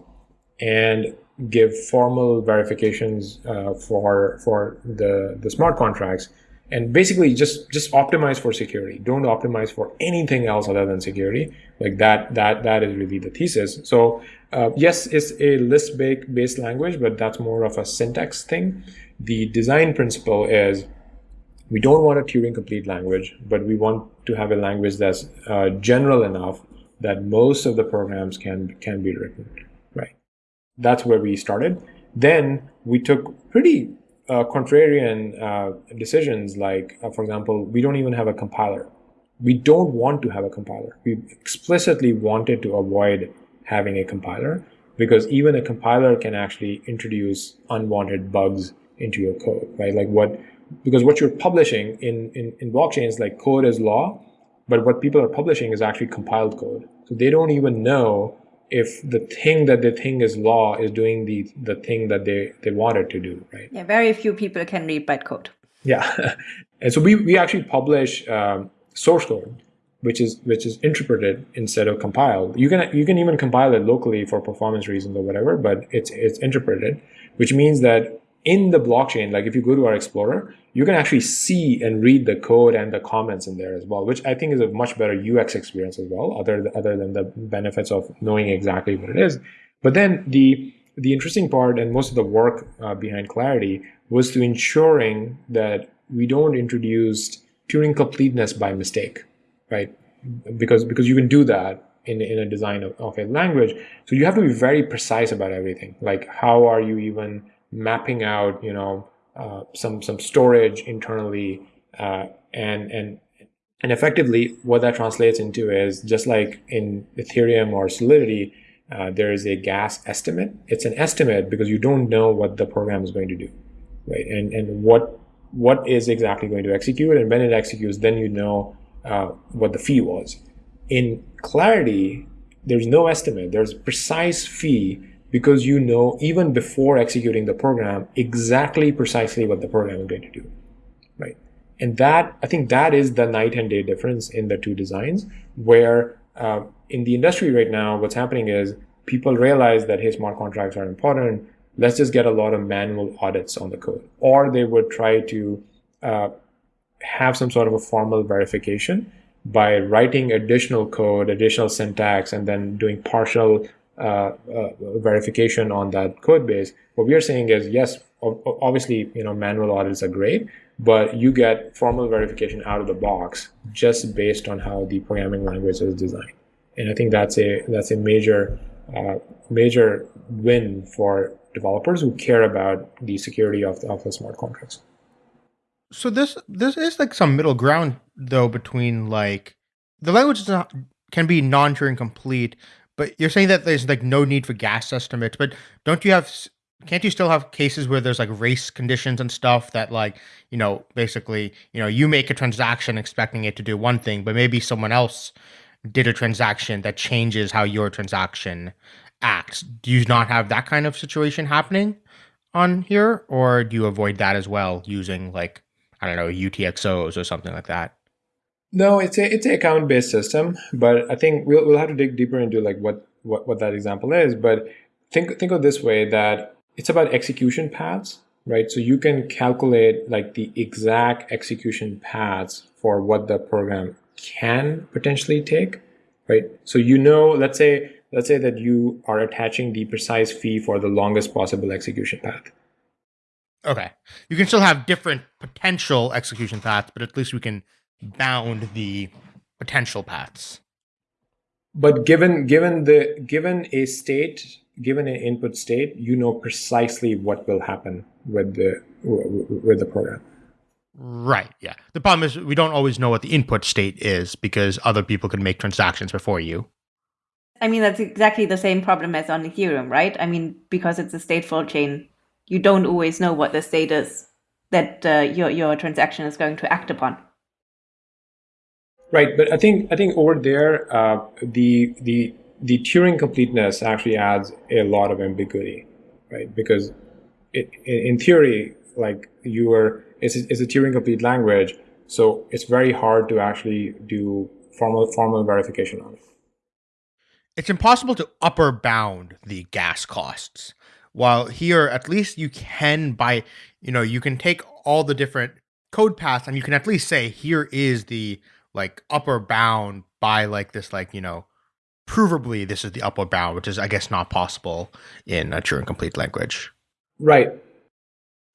S3: and give formal verifications uh, for for the the smart contracts and basically just just optimize for security don't optimize for anything else other than security like that that that is really the thesis so uh, yes it's a Lisp based language but that's more of a syntax thing the design principle is we don't want a turing complete language but we want to have a language that's uh, general enough that most of the programs can can be written, right? That's where we started. Then we took pretty uh, contrarian uh, decisions, like, uh, for example, we don't even have a compiler. We don't want to have a compiler. We explicitly wanted to avoid having a compiler because even a compiler can actually introduce unwanted bugs into your code, right? Like what, because what you're publishing in, in, in blockchains, like code is law, but what people are publishing is actually compiled code. So they don't even know if the thing that they think is law is doing the the thing that they they want it to do, right?
S4: Yeah, very few people can read bytecode.
S3: Yeah, and so we we actually publish um, source code, which is which is interpreted instead of compiled. You can you can even compile it locally for performance reasons or whatever, but it's it's interpreted, which means that in the blockchain, like if you go to our Explorer, you can actually see and read the code and the comments in there as well, which I think is a much better UX experience as well, other, other than the benefits of knowing exactly what it is. But then the the interesting part and most of the work uh, behind Clarity was to ensuring that we don't introduce Turing completeness by mistake, right? Because because you can do that in, in a design of, of a language. So you have to be very precise about everything. Like how are you even mapping out, you know, uh, some some storage internally, uh, and and and effectively, what that translates into is just like in Ethereum or Solidity, uh, there is a gas estimate. It's an estimate because you don't know what the program is going to do, right? And and what what is exactly going to execute, and when it executes, then you know uh, what the fee was. In Clarity, there's no estimate. There's precise fee because you know even before executing the program exactly precisely what the program is going to do right? And that i think that is the night and day difference in the two designs where uh, in the industry right now what's happening is people realize that hey smart contracts are important. Let's just get a lot of manual audits on the code. Or they would try to uh, have some sort of a formal verification by writing additional code additional syntax and then doing partial uh, uh, verification on that code base. What we are saying is, yes, obviously, you know, manual audits are great, but you get formal verification out of the box just based on how the programming language is designed. And I think that's a that's a major uh, major win for developers who care about the security of, of the smart contracts.
S2: So this this is like some middle ground though between like the language is not, can be non-Turing complete, but you're saying that there's like no need for gas estimates, but don't you have can't you still have cases where there's like race conditions and stuff that like you know basically you know you make a transaction expecting it to do one thing but maybe someone else did a transaction that changes how your transaction acts? Do you not have that kind of situation happening on here or do you avoid that as well using like i don't know utxos or something like that
S3: no it's a it's a account based system but i think we'll, we'll have to dig deeper into like what, what what that example is but think think of this way that it's about execution paths, right? So you can calculate like the exact execution paths for what the program can potentially take, right? So you know, let's say, let's say that you are attaching the precise fee for the longest possible execution path.
S2: Okay. You can still have different potential execution paths, but at least we can bound the potential paths.
S3: But given given the given a state given an input state, you know precisely what will happen with the with the program.
S2: Right. Yeah. The problem is we don't always know what the input state is because other people can make transactions before you.
S4: I mean, that's exactly the same problem as on Ethereum, right? I mean, because it's a stateful chain, you don't always know what the state is that uh, your your transaction is going to act upon.
S3: Right, but I think I think over there, uh, the the the Turing completeness actually adds a lot of ambiguity, right? Because it, in theory, like you are, it's a, it's a Turing complete language, so it's very hard to actually do formal formal verification on it.
S2: It's impossible to upper bound the gas costs. While here, at least you can by, you know, you can take all the different code paths and you can at least say here is the like upper bound by like this like you know provably this is the upper bound, which is, I guess, not possible in a Turing complete language.
S3: Right.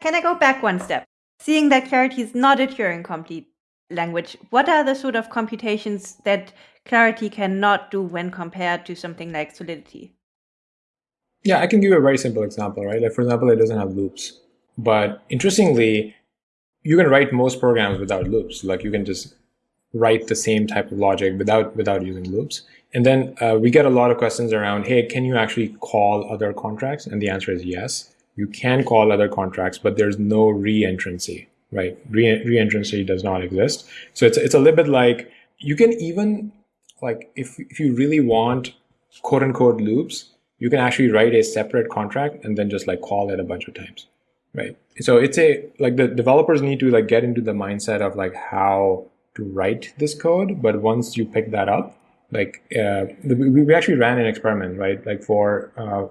S4: Can I go back one step? Seeing that Clarity is not a Turing complete language, what are the sort of computations that Clarity cannot do when compared to something like Solidity?
S3: Yeah, I can give you a very simple example, right? Like, for example, it doesn't have loops. But interestingly, you can write most programs without loops. Like, you can just write the same type of logic without without using loops. And then uh, we get a lot of questions around, hey, can you actually call other contracts? And the answer is yes. You can call other contracts, but there's no reentrancy, right? Re- reentrancy does not exist. So it's, it's a little bit like you can even, like, if, if you really want quote unquote loops, you can actually write a separate contract and then just like call it a bunch of times, right? So it's a, like the developers need to like get into the mindset of like how to write this code. But once you pick that up, like uh, we, we actually ran an experiment, right? Like for uh,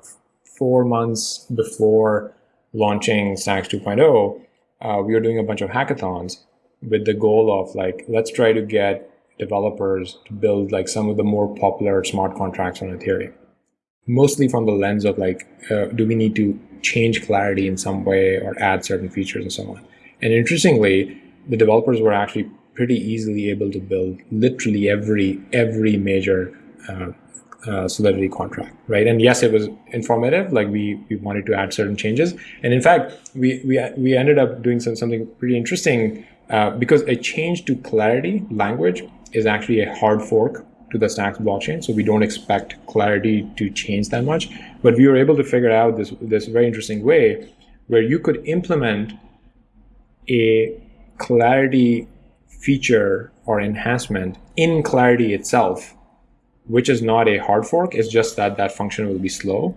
S3: four months before launching Stacks 2.0, uh, we were doing a bunch of hackathons with the goal of like, let's try to get developers to build like some of the more popular smart contracts on Ethereum. Mostly from the lens of like, uh, do we need to change clarity in some way or add certain features and so on. And interestingly, the developers were actually pretty easily able to build literally every every major uh, uh, Solidity contract, right? And yes, it was informative. Like we we wanted to add certain changes, and in fact, we we we ended up doing some something pretty interesting uh, because a change to Clarity language is actually a hard fork to the Stacks blockchain. So we don't expect Clarity to change that much, but we were able to figure out this this very interesting way where you could implement a Clarity feature or enhancement in Clarity itself, which is not a hard fork. It's just that that function will be slow.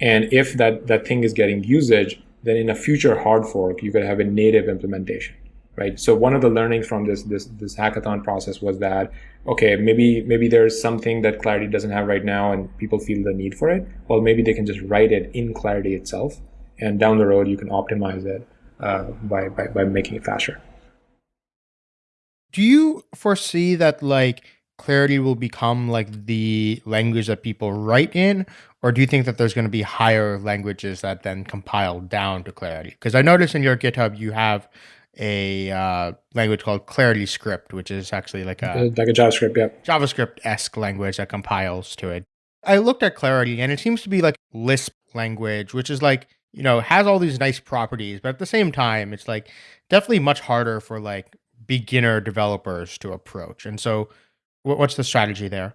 S3: And if that, that thing is getting usage, then in a future hard fork, you could have a native implementation, right? So one of the learnings from this, this, this hackathon process was that, okay, maybe, maybe there's something that Clarity doesn't have right now and people feel the need for it. Well, maybe they can just write it in Clarity itself. And down the road, you can optimize it uh, by, by, by making it faster
S2: do you foresee that like clarity will become like the language that people write in? Or do you think that there's going to be higher languages that then compile down to clarity? Because i noticed in your github you have a uh, language called clarity script which is actually like a
S3: like a javascript yeah.
S2: Javascript-esque language that compiles to it. I looked at clarity and it seems to be like lisp language which is like you know has all these nice properties but at the same time it's like definitely much harder for like beginner developers to approach. And so, what's the strategy there?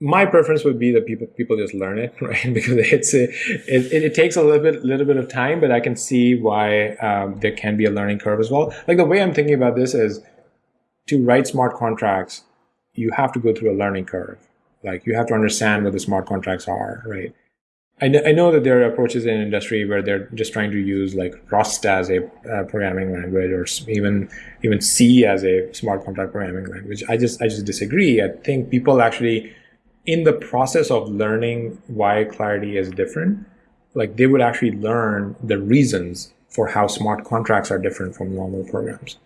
S3: my preference would be that people people just learn it, right? Because it's a, it, it, takes a little bit little bit of time, but I can see why um, there can be a learning curve as well. Like the way I'm thinking about this is to write smart contracts, you have to go through a learning curve. Like you have to understand what the smart contracts are, right? I know, I know that there are approaches in industry where they're just trying to use like Rust as a uh, programming language or even even C as a smart contract programming language. I just I just disagree. I think people actually in the process of learning why clarity is different, like they would actually learn the reasons for how smart contracts are different from normal programs.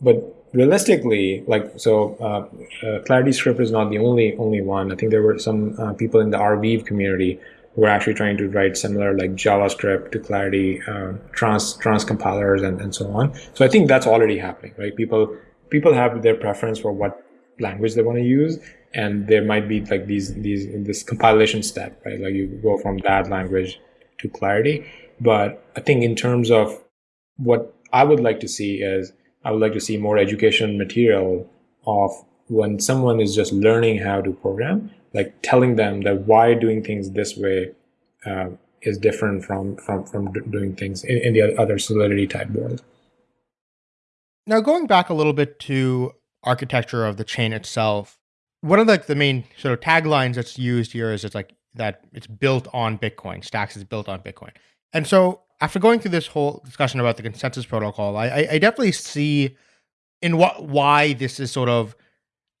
S3: But realistically, like so, uh, uh, Clarity Script is not the only only one. I think there were some uh, people in the Arweave community were actually trying to write similar like JavaScript to Clarity uh, trans trans compilers and, and so on. So I think that's already happening, right? People people have their preference for what language they want to use, and there might be like these these this compilation step right like you go from that language to clarity but i think in terms of what i would like to see is i would like to see more education material of when someone is just learning how to program like telling them that why doing things this way uh, is different from from from doing things in, in the other solidity type world
S2: now going back a little bit to architecture of the chain itself one of the, the main sort of taglines that's used here is it's like that it's built on Bitcoin. Stacks is built on Bitcoin. And so after going through this whole discussion about the consensus protocol, I, I definitely see in what why this is sort of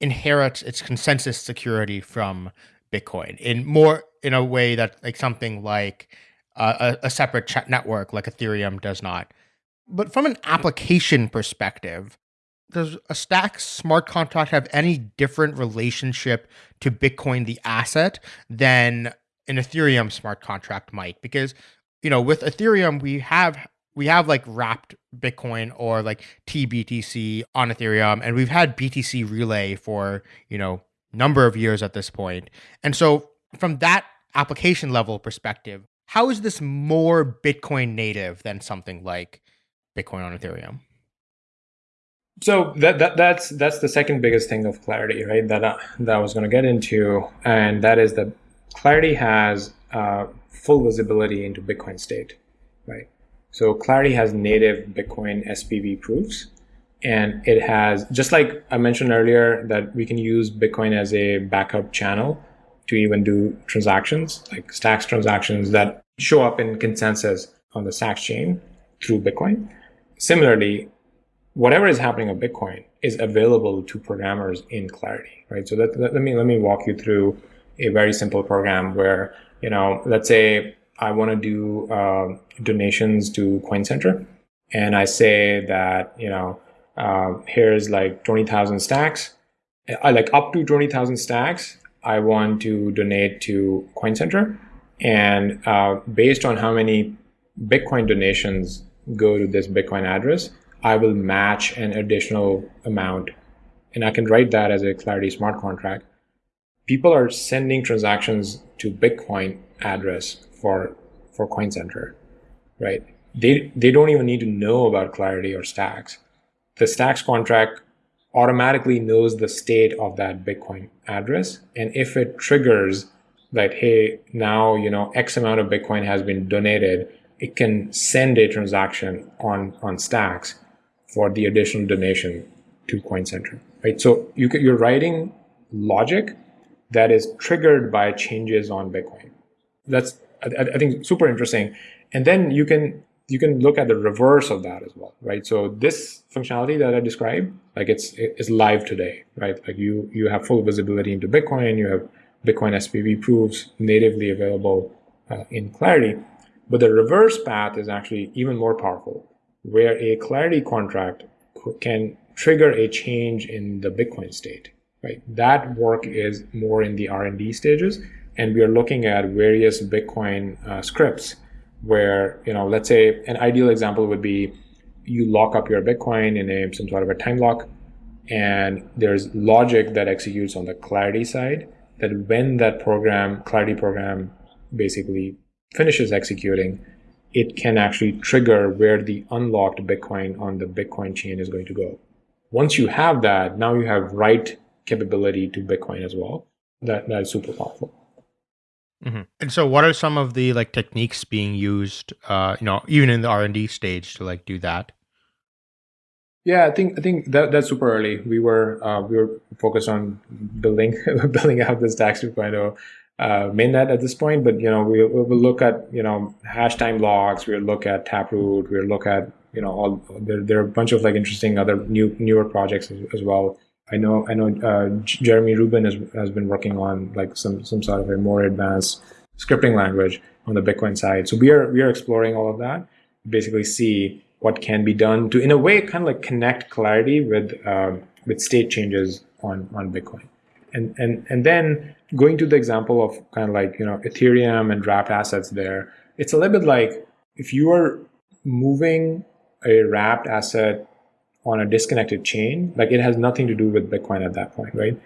S2: inherits its consensus security from Bitcoin in more in a way that like something like uh, a, a separate chat network like Ethereum does not. But from an application perspective, does a stack smart contract have any different relationship to bitcoin the asset than an ethereum smart contract might because you know with ethereum we have we have like wrapped bitcoin or like tbtc on ethereum and we've had btc relay for you know number of years at this point. and so from that application level perspective how is this more bitcoin native than something like bitcoin on ethereum
S3: so that, that that's that's the second biggest thing of clarity right that uh, that i was going to get into and that is that clarity has uh, full visibility into bitcoin state right so clarity has native bitcoin spv proofs and it has just like i mentioned earlier that we can use bitcoin as a backup channel to even do transactions like stacks transactions that show up in consensus on the stacks chain through bitcoin similarly whatever is happening on Bitcoin is available to programmers in Clarity, right? So that, let me let me walk you through a very simple program where you know, let's say I want to do uh, donations to Coin Center, and I say that you know, uh, here's like twenty thousand stacks, I like up to twenty thousand stacks. I want to donate to Coin Center, and uh, based on how many Bitcoin donations go to this Bitcoin address, I will match an additional amount. And I can write that as a Clarity smart contract. People are sending transactions to Bitcoin address for for CoinCenter, right? They they don't even need to know about Clarity or Stacks. The Stacks contract automatically knows the state of that Bitcoin address, and if it triggers that hey now you know X amount of Bitcoin has been donated, it can send a transaction on on Stacks for the additional donation to CoinCenter, right? So you, you're writing logic that is triggered by changes on Bitcoin. That's I, I think super interesting. And then you can you can look at the reverse of that as well, right? So this functionality that I described, like it's it's live today, right? Like you you have full visibility into Bitcoin, you have Bitcoin SPV proofs natively available uh, in Clarity, but the reverse path is actually even more powerful where a clarity contract can trigger a change in the Bitcoin state. Right, that work is more in the R&D stages, and we are looking at various Bitcoin uh, scripts where you know, let's say an ideal example would be you lock up your Bitcoin in a some sort of a time lock, and there's logic that executes on the Clarity side that when that program Clarity program basically finishes executing, it can actually trigger where the unlocked Bitcoin on the Bitcoin chain is going to go. Once you have that, now you have write capability to Bitcoin as well. that that is super powerful.
S2: Mm-hmm. And so, what are some of the like techniques being used? Uh, you know, even in the R and D stage to like do that.
S3: Yeah, I think I think that that's super early. We were uh, we were focused on building building out this Stacks 2.0 uh, mainnet at this point, but you know we will look at you know hash time locks. We'll look at Taproot. We'll look at you know all there, there are a bunch of like interesting other new newer projects as, as well. I know I know uh, Jeremy Rubin has, has been working on like some some sort of a more advanced scripting language on the Bitcoin side. So we are we are exploring all of that. Basically, see what can be done to in a way kind of like connect clarity with um, with state changes on on Bitcoin. And and and then going to the example of kind of like you know Ethereum and wrapped assets there, it's a little bit like if you are moving a wrapped asset on a disconnected chain, like it has nothing to do with Bitcoin at that point, right?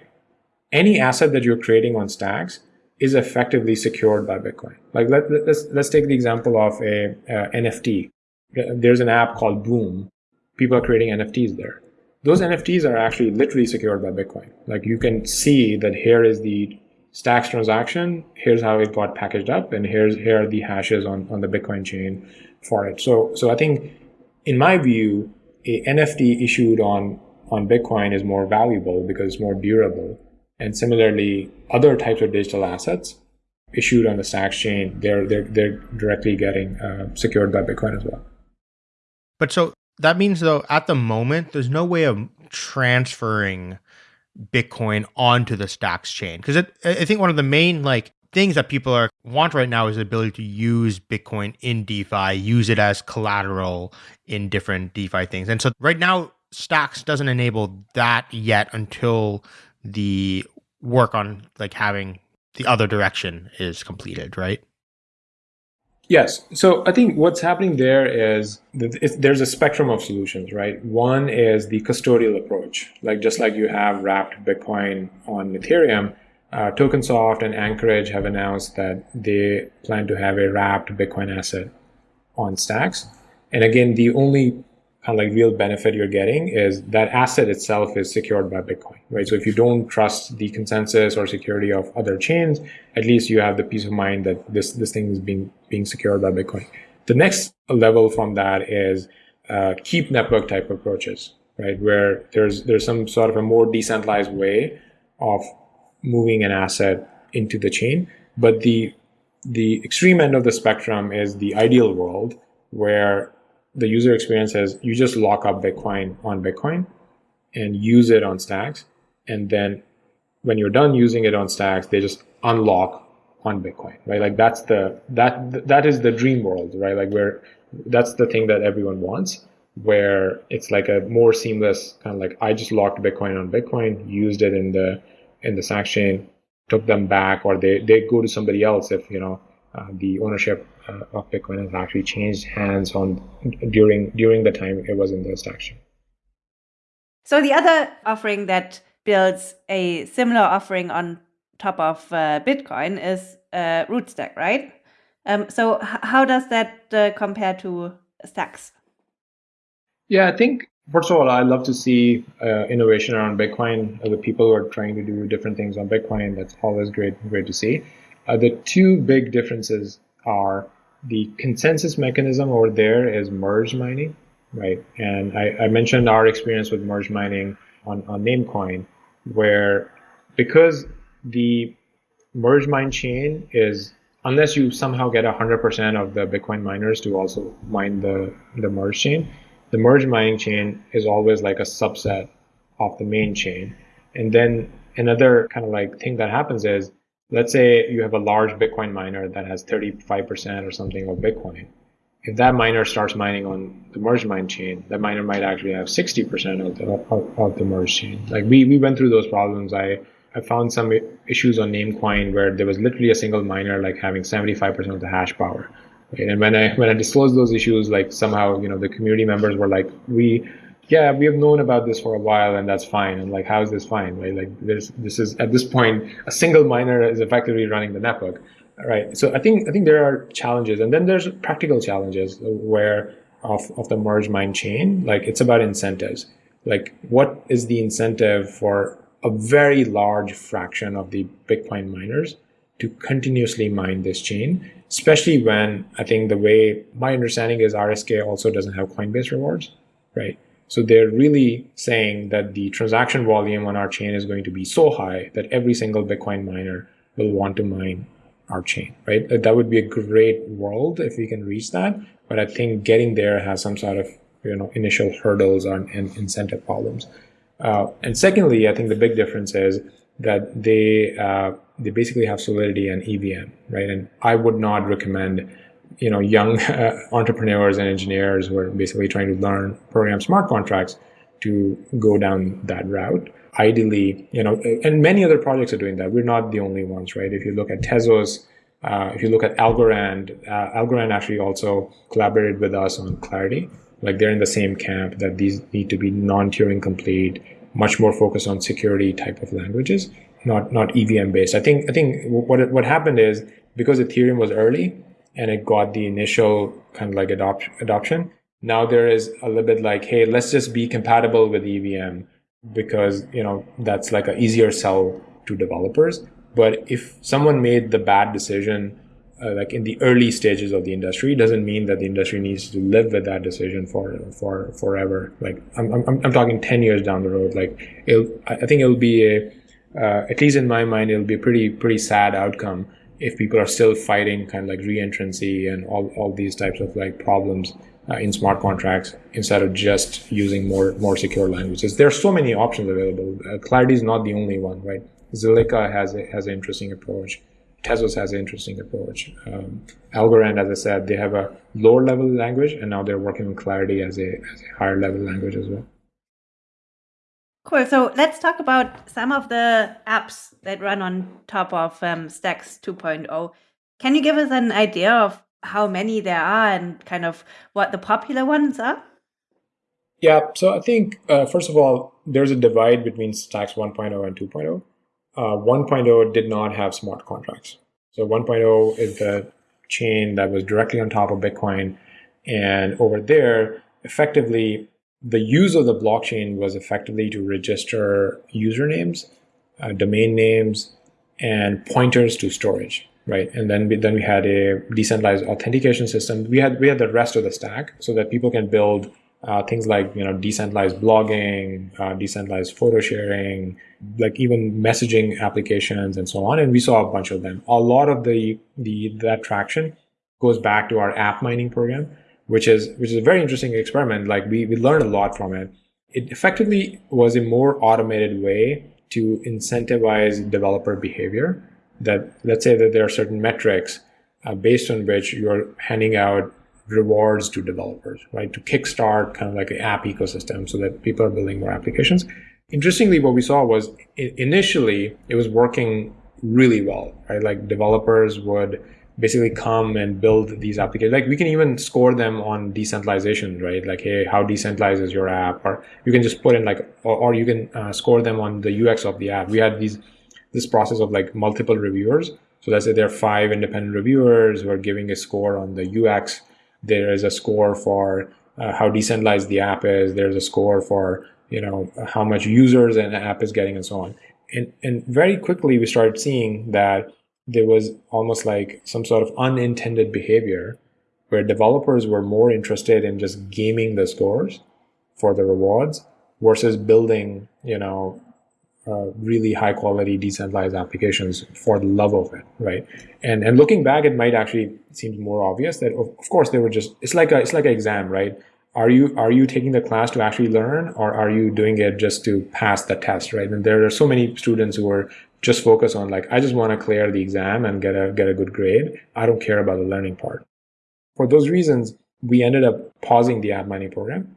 S3: Any asset that you're creating on stacks is effectively secured by Bitcoin. Like let, let's let's take the example of a, a NFT. There's an app called Boom. People are creating NFTs there. Those NFTs are actually literally secured by Bitcoin. Like you can see that here is the stacks transaction, here's how it got packaged up, and here's here are the hashes on, on the Bitcoin chain for it. So so I think in my view, a NFT issued on on Bitcoin is more valuable because it's more durable. And similarly, other types of digital assets issued on the Stacks chain, they're they're they're directly getting uh, secured by Bitcoin as well.
S2: But so that means though, at the moment, there's no way of transferring Bitcoin onto the Stacks chain because I think one of the main like things that people are want right now is the ability to use Bitcoin in DeFi, use it as collateral in different DeFi things. And so right now, Stacks doesn't enable that yet until the work on like having the other direction is completed, right?
S3: Yes. So I think what's happening there is there's a spectrum of solutions, right? One is the custodial approach, like just like you have wrapped Bitcoin on Ethereum uh, TokenSoft and Anchorage have announced that they plan to have a wrapped Bitcoin asset on Stacks. And again, the only kind of like real benefit you're getting is that asset itself is secured by Bitcoin, right? So if you don't trust the consensus or security of other chains, at least you have the peace of mind that this this thing is being being secured by Bitcoin. The next level from that is uh, keep network type approaches, right? Where there's there's some sort of a more decentralized way of moving an asset into the chain. But the the extreme end of the spectrum is the ideal world where the user experience is you just lock up Bitcoin on Bitcoin and use it on stacks. And then when you're done using it on stacks, they just unlock on Bitcoin, right? Like that's the that that is the dream world, right? Like where that's the thing that everyone wants, where it's like a more seamless kind of like I just locked Bitcoin on Bitcoin, used it in the in the Stacks chain took them back or they, they go to somebody else if you know uh, the ownership uh, of Bitcoin has actually changed hands on during during the time it was in the Stacks chain.
S4: So the other offering that builds a similar offering on top of uh, Bitcoin is uh, Rootstock, right? Um, so how does that uh, compare to Stacks?
S3: Yeah, I think First of all, I love to see uh, innovation around Bitcoin. Uh, the people who are trying to do different things on Bitcoin. That's always great, great to see. Uh, the two big differences are the consensus mechanism over there is merge mining, right? And I, I mentioned our experience with merge mining on, on Namecoin, where because the merge mine chain is unless you somehow get 100% of the Bitcoin miners to also mine the, the merge chain, the merge mining chain is always like a subset of the main chain. And then another kind of like thing that happens is, let's say you have a large Bitcoin miner that has 35% or something of Bitcoin. If that miner starts mining on the merge mine chain, that miner might actually have 60% of the, of, of the merge chain. Like we, we went through those problems. I, I found some issues on Namecoin where there was literally a single miner like having 75% of the hash power. And when I when I disclosed those issues, like somehow you know the community members were like, we yeah we have known about this for a while and that's fine. And like how is this fine? Right? Like this this is at this point a single miner is effectively running the network. Right. So I think I think there are challenges, and then there's practical challenges where of of the merge mine chain. Like it's about incentives. Like what is the incentive for a very large fraction of the Bitcoin miners to continuously mine this chain, especially when I think the way my understanding is RSK also doesn't have Coinbase rewards, right? So they're really saying that the transaction volume on our chain is going to be so high that every single Bitcoin miner will want to mine our chain, right? That would be a great world if we can reach that. But I think getting there has some sort of you know initial hurdles and, and incentive problems. Uh, and secondly, I think the big difference is that they uh, they basically have Solidity and EVM, right? And I would not recommend you know young uh, entrepreneurs and engineers who are basically trying to learn program smart contracts to go down that route. Ideally you know and many other projects are doing that. We're not the only ones right? If you look at tezos uh, if you look at algorand uh, algorand actually also collaborated with us on clarity. Like they're in the same camp that these need to be non-turing complete much more focused on security type of languages not not evm based i think i think what what happened is because ethereum was early and it got the initial kind of like adopt, adoption. Now there is a little bit like, hey, let's just be compatible with EVM because you know that's like an easier sell to developers. But if someone made the bad decision, uh, like in the early stages of the industry, doesn't mean that the industry needs to live with that decision for for forever. Like I'm I'm, I'm talking ten years down the road. Like I think it'll be a uh, at least in my mind, it'll be a pretty pretty sad outcome if people are still fighting kind of like reentrancy and all, all these types of like problems uh, in smart contracts instead of just using more more secure languages. There are so many options available. Uh, Clarity is not the only one, right? Zilliqa has a, has an interesting approach. Tezos has an interesting approach. Um, Algorand, as I said, they have a lower level language, and now they're working on Clarity as a, as a higher level language as well.
S4: Cool. So let's talk about some of the apps that run on top of um, Stacks 2.0. Can you give us an idea of how many there are and kind of what the popular ones are?
S3: Yeah. So I think, uh, first of all, there's a divide between Stacks 1.0 and 2.0. Uh, 1.0 did not have smart contracts. So 1.0 is the chain that was directly on top of Bitcoin. And over there, effectively, the use of the blockchain was effectively to register usernames, uh, domain names, and pointers to storage, right? And then we, then we had a decentralized authentication system. We had we had the rest of the stack so that people can build uh, things like you know decentralized blogging, uh, decentralized photo sharing, like even messaging applications and so on. And we saw a bunch of them. A lot of the the that traction goes back to our app mining program which is which is a very interesting experiment. Like we we learned a lot from it. It effectively was a more automated way to incentivize developer behavior. That let's say that there are certain metrics uh, based on which you're handing out rewards to developers, right? To kickstart kind of like an app ecosystem so that people are building more applications. Interestingly, what we saw was initially it was working really well, right? Like developers would basically come and build these applications. Like we can even score them on decentralization, right? Like, hey, how decentralized is your app? Or you can just put in like, or, or you can uh, score them on the UX of the app. We had these this process of like multiple reviewers. So let's say there are five independent reviewers who are giving a score on the UX. There is a score for uh, how decentralized the app is. There's a score for you know how much users an app is getting and so on. And and very quickly we started seeing that there was almost like some sort of unintended behavior where developers were more interested in just gaming the scores for the rewards versus building, you know, uh, really high quality decentralized applications for the love of it, right? And and looking back, it might actually seem more obvious that of, of course they were just it's like a it's like an exam, right? Are you are you taking the class to actually learn, or are you doing it just to pass the test, right? And there are so many students who are just focus on like I just want to clear the exam and get a get a good grade. I don't care about the learning part. For those reasons, we ended up pausing the app mining program.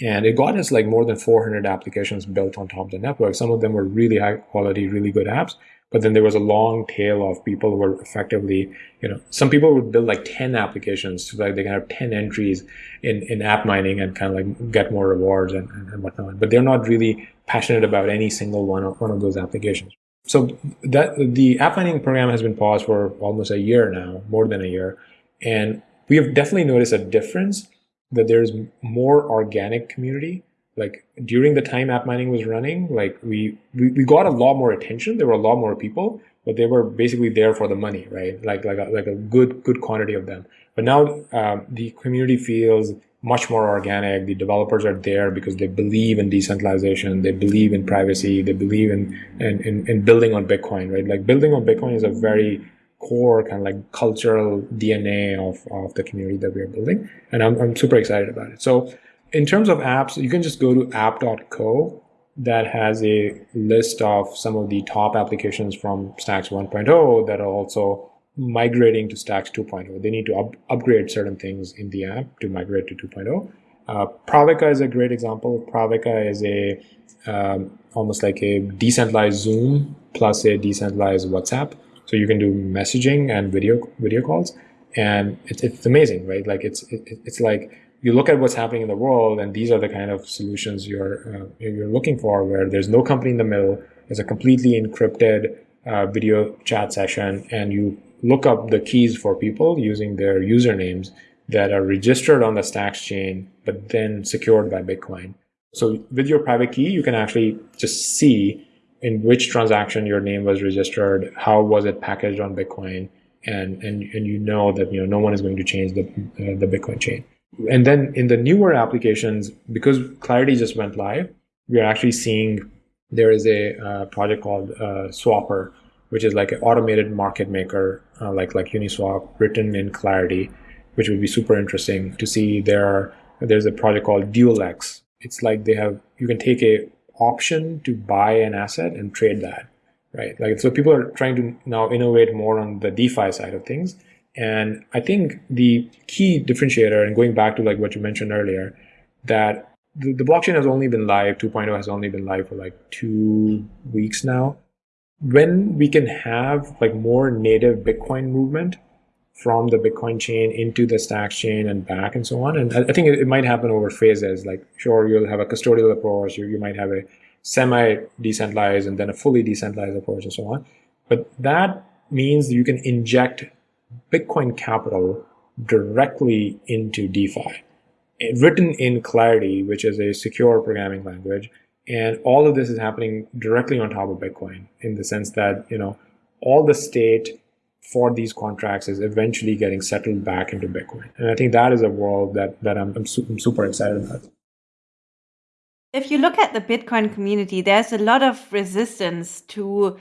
S3: And it got us like more than 400 applications built on top of the network. Some of them were really high quality, really good apps. But then there was a long tail of people who were effectively, you know, some people would build like 10 applications so that they can have 10 entries in, in app mining and kind of like get more rewards and, and, and whatnot. But they're not really passionate about any single one of, one of those applications so that the app mining program has been paused for almost a year now, more than a year, and we have definitely noticed a difference that there's more organic community like during the time app mining was running, like we, we, we got a lot more attention. There were a lot more people, but they were basically there for the money, right? Like, like, a, like a good, good quantity of them. But now um, the community feels much more organic. The developers are there because they believe in decentralization. They believe in privacy. They believe in, in, in, in building on Bitcoin, right? Like building on Bitcoin is a very core kind of like cultural DNA of, of the community that we are building. And I'm, I'm super excited about it. So in terms of apps, you can just go to app.co that has a list of some of the top applications from Stacks 1.0 that are also migrating to Stacks 2.0. They need to up upgrade certain things in the app to migrate to 2.0. Uh, is a great example. Pravica is a um, almost like a decentralized Zoom plus a decentralized WhatsApp. So you can do messaging and video video calls, and it's, it's amazing, right? Like it's it, it's like you look at what's happening in the world, and these are the kind of solutions you're uh, you're looking for, where there's no company in the middle. It's a completely encrypted uh, video chat session, and you look up the keys for people using their usernames that are registered on the Stacks chain, but then secured by Bitcoin. So with your private key, you can actually just see in which transaction your name was registered, how was it packaged on Bitcoin, and and and you know that you know no one is going to change the uh, the Bitcoin chain. And then in the newer applications, because Clarity just went live, we are actually seeing there is a uh, project called uh, Swapr, which is like an automated market maker, uh, like like Uniswap, written in Clarity, which would be super interesting to see. There are, there's a project called DualX. It's like they have you can take a option to buy an asset and trade that, right? Like so, people are trying to now innovate more on the DeFi side of things and I think the key differentiator, and going back to like what you mentioned earlier, that the, the blockchain has only been live, 2.0 has only been live for like two weeks now. When we can have like more native Bitcoin movement from the Bitcoin chain into the Stacks chain and back and so on. And I think it, might happen over phases. Like, sure, you'll have a custodial approach, you, you might have a semi decentralized and then a fully decentralized approach and so on. But that means you can inject Bitcoin capital directly into DeFi, eh, written in Clarity, which is a secure programming language. And all of this is happening directly on top of Bitcoin in the sense that, you know, all the state for these contracts is eventually getting settled back into Bitcoin. And I think that is a world that, that I'm, I'm, su I'm super excited about.
S4: If you look at the Bitcoin community, there's a lot of resistance to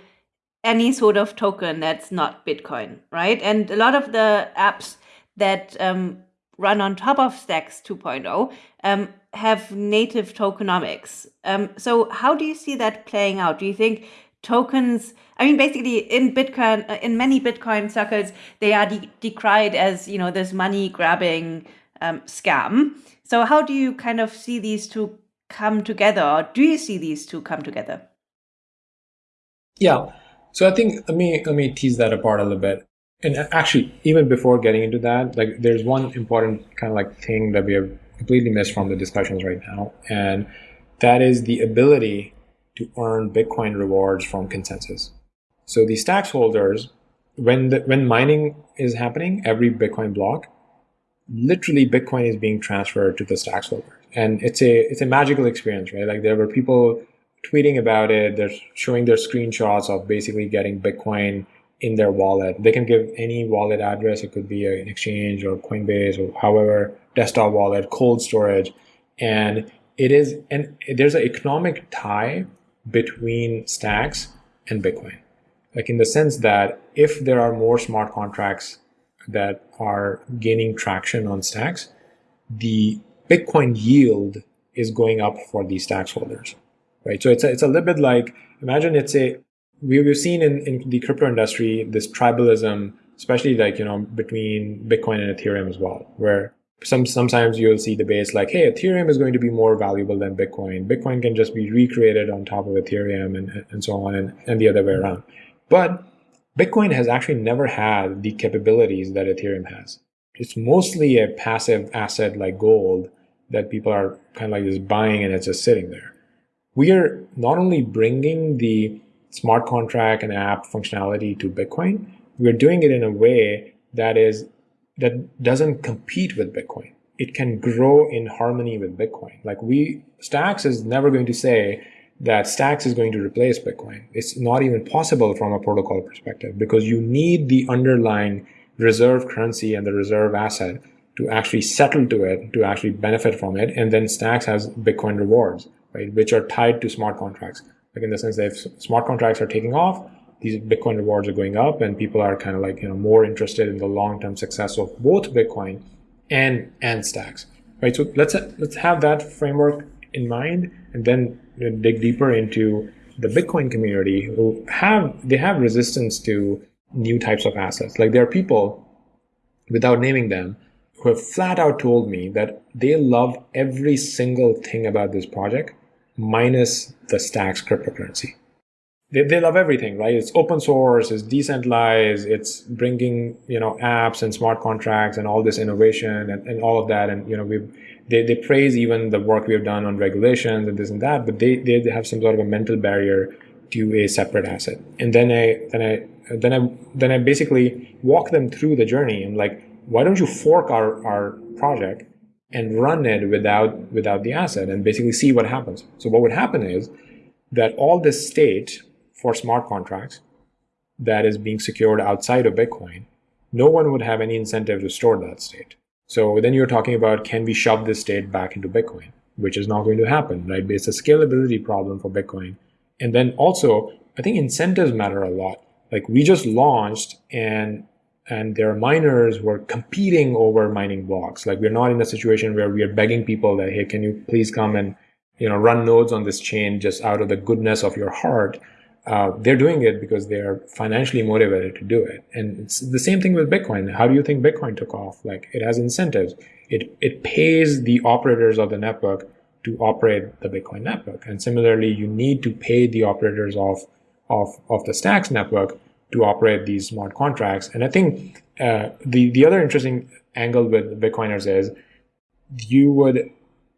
S4: any sort of token that's not Bitcoin, right? And a lot of the apps that um, run on top of Stacks 2.0 um, have native tokenomics. Um, so how do you see that playing out? Do you think tokens? I mean, basically, in Bitcoin, uh, in many Bitcoin circles, they are de decried as you know this money grabbing um, scam. So how do you kind of see these two come together, or do you see these two come together?
S3: Yeah. So I think let me let me tease that apart a little bit. And actually, even before getting into that, like there's one important kind of like thing that we have completely missed from the discussions right now, and that is the ability to earn Bitcoin rewards from consensus. So the stacks holders, when the, when mining is happening, every Bitcoin block, literally Bitcoin is being transferred to the stacks holder, and it's a it's a magical experience, right? Like there were people tweeting about it. They're showing their screenshots of basically getting Bitcoin in their wallet. They can give any wallet address. It could be an exchange or Coinbase or however desktop wallet, cold storage, and it is and there's an economic tie between stacks and Bitcoin. Like in the sense that if there are more smart contracts that are gaining traction on stacks, the Bitcoin yield is going up for these stacks holders right? So it's a, it's a little bit like imagine it's a we've seen in, in the crypto industry this tribalism, especially like you know between Bitcoin and Ethereum as well, where some sometimes you'll see debates like, hey, Ethereum is going to be more valuable than Bitcoin. Bitcoin can just be recreated on top of Ethereum and, and so on, and, and the other way around. But Bitcoin has actually never had the capabilities that Ethereum has. It's mostly a passive asset like gold that people are kind of like just buying and it's just sitting there we are not only bringing the smart contract and app functionality to Bitcoin, we're doing it in a way that is that doesn't compete with Bitcoin. it can grow in harmony with Bitcoin. Like we, Stacks is never going to say that Stacks is going to replace Bitcoin. It's not even possible from a protocol perspective because you need the underlying reserve currency and the reserve asset to actually settle to it, to actually benefit from it. And then Stacks has Bitcoin rewards, right, which are tied to smart contracts. Like in the sense that if smart contracts are taking off, these Bitcoin rewards are going up and people are kind of like, you know, more interested in the long-term success of both Bitcoin and and stacks right? So let's let's have that framework in mind and then dig deeper into the bitcoin community who have they have resistance to new types of assets. Like there are people without naming them who have flat out told me that they love every single thing about this project minus the stacks cryptocurrency they, they love everything, right? It's open source, it's decentralized, it's bringing, you know, apps and smart contracts and all this innovation and, and all of that. And, you know, we they, they praise even the work we have done on regulations and this and that, but they, they have some sort of a mental barrier to a separate asset. And then I, then I, then I, then I basically walk them through the journey and like, why don't you fork our, our project and run it without, without the asset and basically see what happens. So what would happen is that all this state for smart contracts that is being secured outside of Bitcoin, no one would have any incentive to store that state. So then you're talking about can we shove this state back into Bitcoin, which is not going to happen, right? It's a scalability problem for Bitcoin. And then also, I think incentives matter a lot. Like we just launched and and there are miners were competing over mining blocks. Like we're not in a situation where we are begging people that, hey, can you please come and you know run nodes on this chain just out of the goodness of your heart uh, they're doing it because they're financially motivated to do it. And it's the same thing with Bitcoin. How do you think Bitcoin took off? Like it has incentives. It, it pays the operators of the network to operate the Bitcoin network. And similarly, you need to pay the operators of, of, of the Stacks network to operate these smart contracts. And I think uh, the, the other interesting angle with Bitcoiners is you would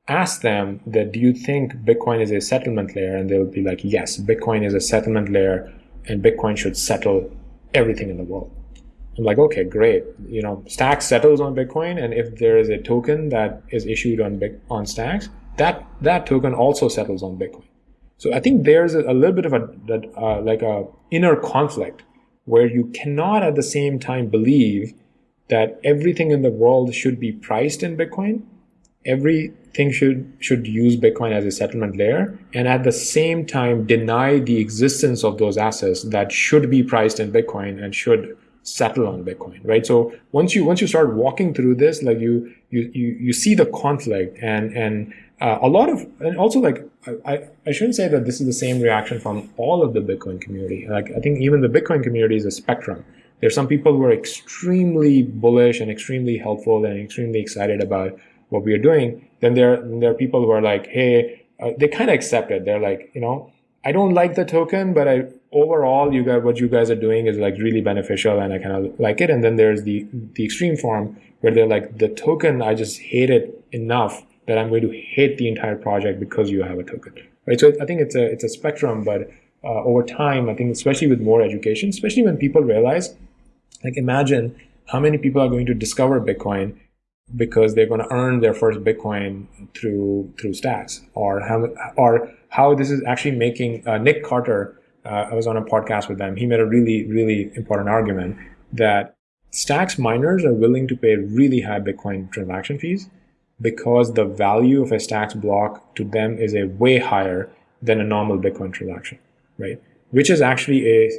S3: ask them that do you think Bitcoin is a settlement layer? And they'll be like, yes, Bitcoin is a settlement layer and Bitcoin should settle everything in the world. I'm like, okay, great. You know, Stacks settles on Bitcoin, and if there is a token that is issued on Big, on Stacks, that that token also settles on Bitcoin. So I think there's a, a little bit of a uh, like a inner conflict where you cannot at the same time believe that everything in the world should be priced in Bitcoin. Every think should should use Bitcoin as a settlement layer and at the same time deny the existence of those assets that should be priced in Bitcoin and should settle on Bitcoin, right? So once you once you start walking through this, like you you you, you see the conflict and and uh, a lot of and also like I, I shouldn't say that this is the same reaction from all of the Bitcoin community. Like I think even the Bitcoin community is a spectrum. There's some people who are extremely bullish and extremely helpful and extremely excited about what we are doing, then there, there are people who are like, hey, uh, they kind of accept it. They're like, you know, I don't like the token, but I overall, you guys, what you guys are doing is like really beneficial, and I kind of like it. And then there's the the extreme form where they're like, the token, I just hate it enough that I'm going to hate the entire project because you have a token, right? So I think it's a it's a spectrum, but uh, over time, I think especially with more education, especially when people realize, like, imagine how many people are going to discover Bitcoin because they're going to earn their first Bitcoin through through Stacks, or how or how this is actually making uh, Nick Carter. Uh, I was on a podcast with them. He made a really really important argument that Stacks miners are willing to pay really high Bitcoin transaction fees because the value of a Stacks block to them is a way higher than a normal Bitcoin transaction, right? Which is actually a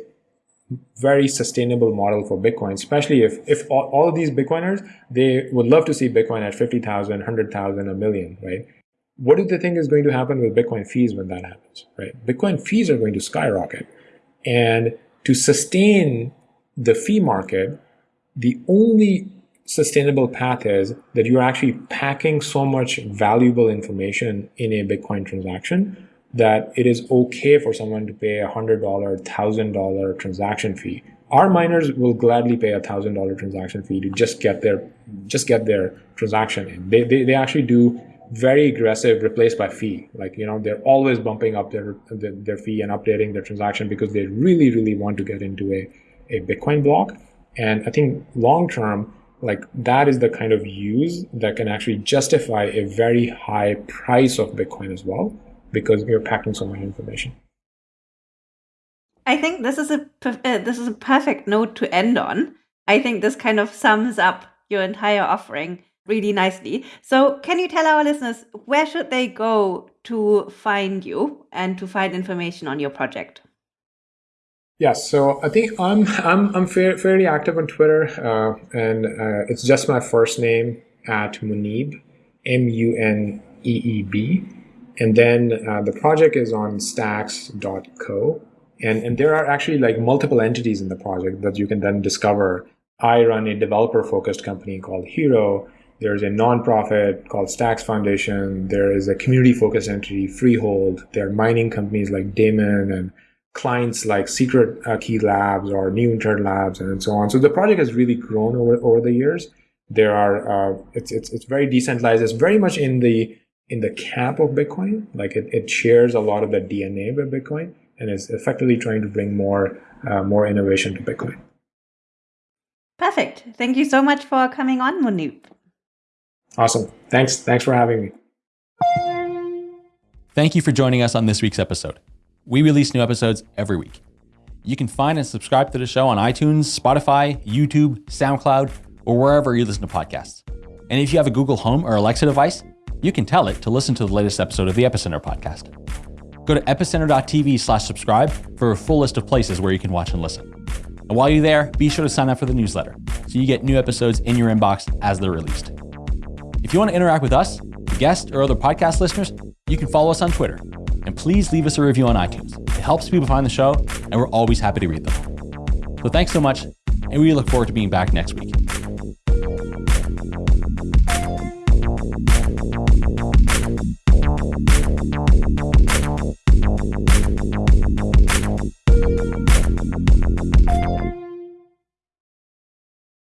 S3: very sustainable model for Bitcoin, especially if, if all, all of these Bitcoiners, they would love to see Bitcoin at 50,000, 100,000, a million, right? What do they think is going to happen with Bitcoin fees when that happens, right? Bitcoin fees are going to skyrocket. And to sustain the fee market, the only sustainable path is that you're actually packing so much valuable information in a Bitcoin transaction that it is okay for someone to pay a hundred dollar, thousand dollar transaction fee. Our miners will gladly pay a thousand dollar transaction fee to just get their just get their transaction in. They, they, they actually do very aggressive replace by fee. Like you know they're always bumping up their their, their fee and updating their transaction because they really really want to get into a a Bitcoin block. And I think long term like that is the kind of use that can actually justify a very high price of Bitcoin as well, because you're packing so much information.
S4: I think this is a uh, this is a perfect note to end on. I think this kind of sums up your entire offering really nicely. So, can you tell our listeners where should they go to find you and to find information on your project?
S3: Yes, so I think I'm I'm I'm fairly active on Twitter, uh, and uh, it's just my first name at Muneeb, M U N E E B, and then uh, the project is on Stacks.co, and and there are actually like multiple entities in the project that you can then discover. I run a developer focused company called Hiro. There's a nonprofit called Stacks Foundation. There is a community focused entity, Freehold. There are mining companies like Daemon and clients like Secret uh, Key Labs or New Internet Labs and so on. So the project has really grown over, over the years. There are uh, it's, it's it's very decentralized. It's very much in the in the camp of Bitcoin. Like it, it shares a lot of the DNA with Bitcoin and is effectively trying to bring more uh, more innovation to Bitcoin.
S4: Perfect. Thank you so much for coming on, Muneeb.
S3: Awesome. Thanks. Thanks for having me.
S1: Thank you for joining us on this week's episode. We release new episodes every week. You can find and subscribe to the show on iTunes, Spotify, YouTube, SoundCloud, or wherever you listen to podcasts. And if you have a Google Home or Alexa device, you can tell it to listen to the latest episode of the Epicenter podcast. Go to epicenter.tv slash subscribe for a full list of places where you can watch and listen. And while you're there, be sure to sign up for the newsletter so you get new episodes in your inbox as they're released. If you want to interact with us, guests, or other podcast listeners, you can follow us on Twitter and please leave us a review on iTunes. It helps people find the show, and we're always happy to read them. So thanks so much, and we look forward to being back next week.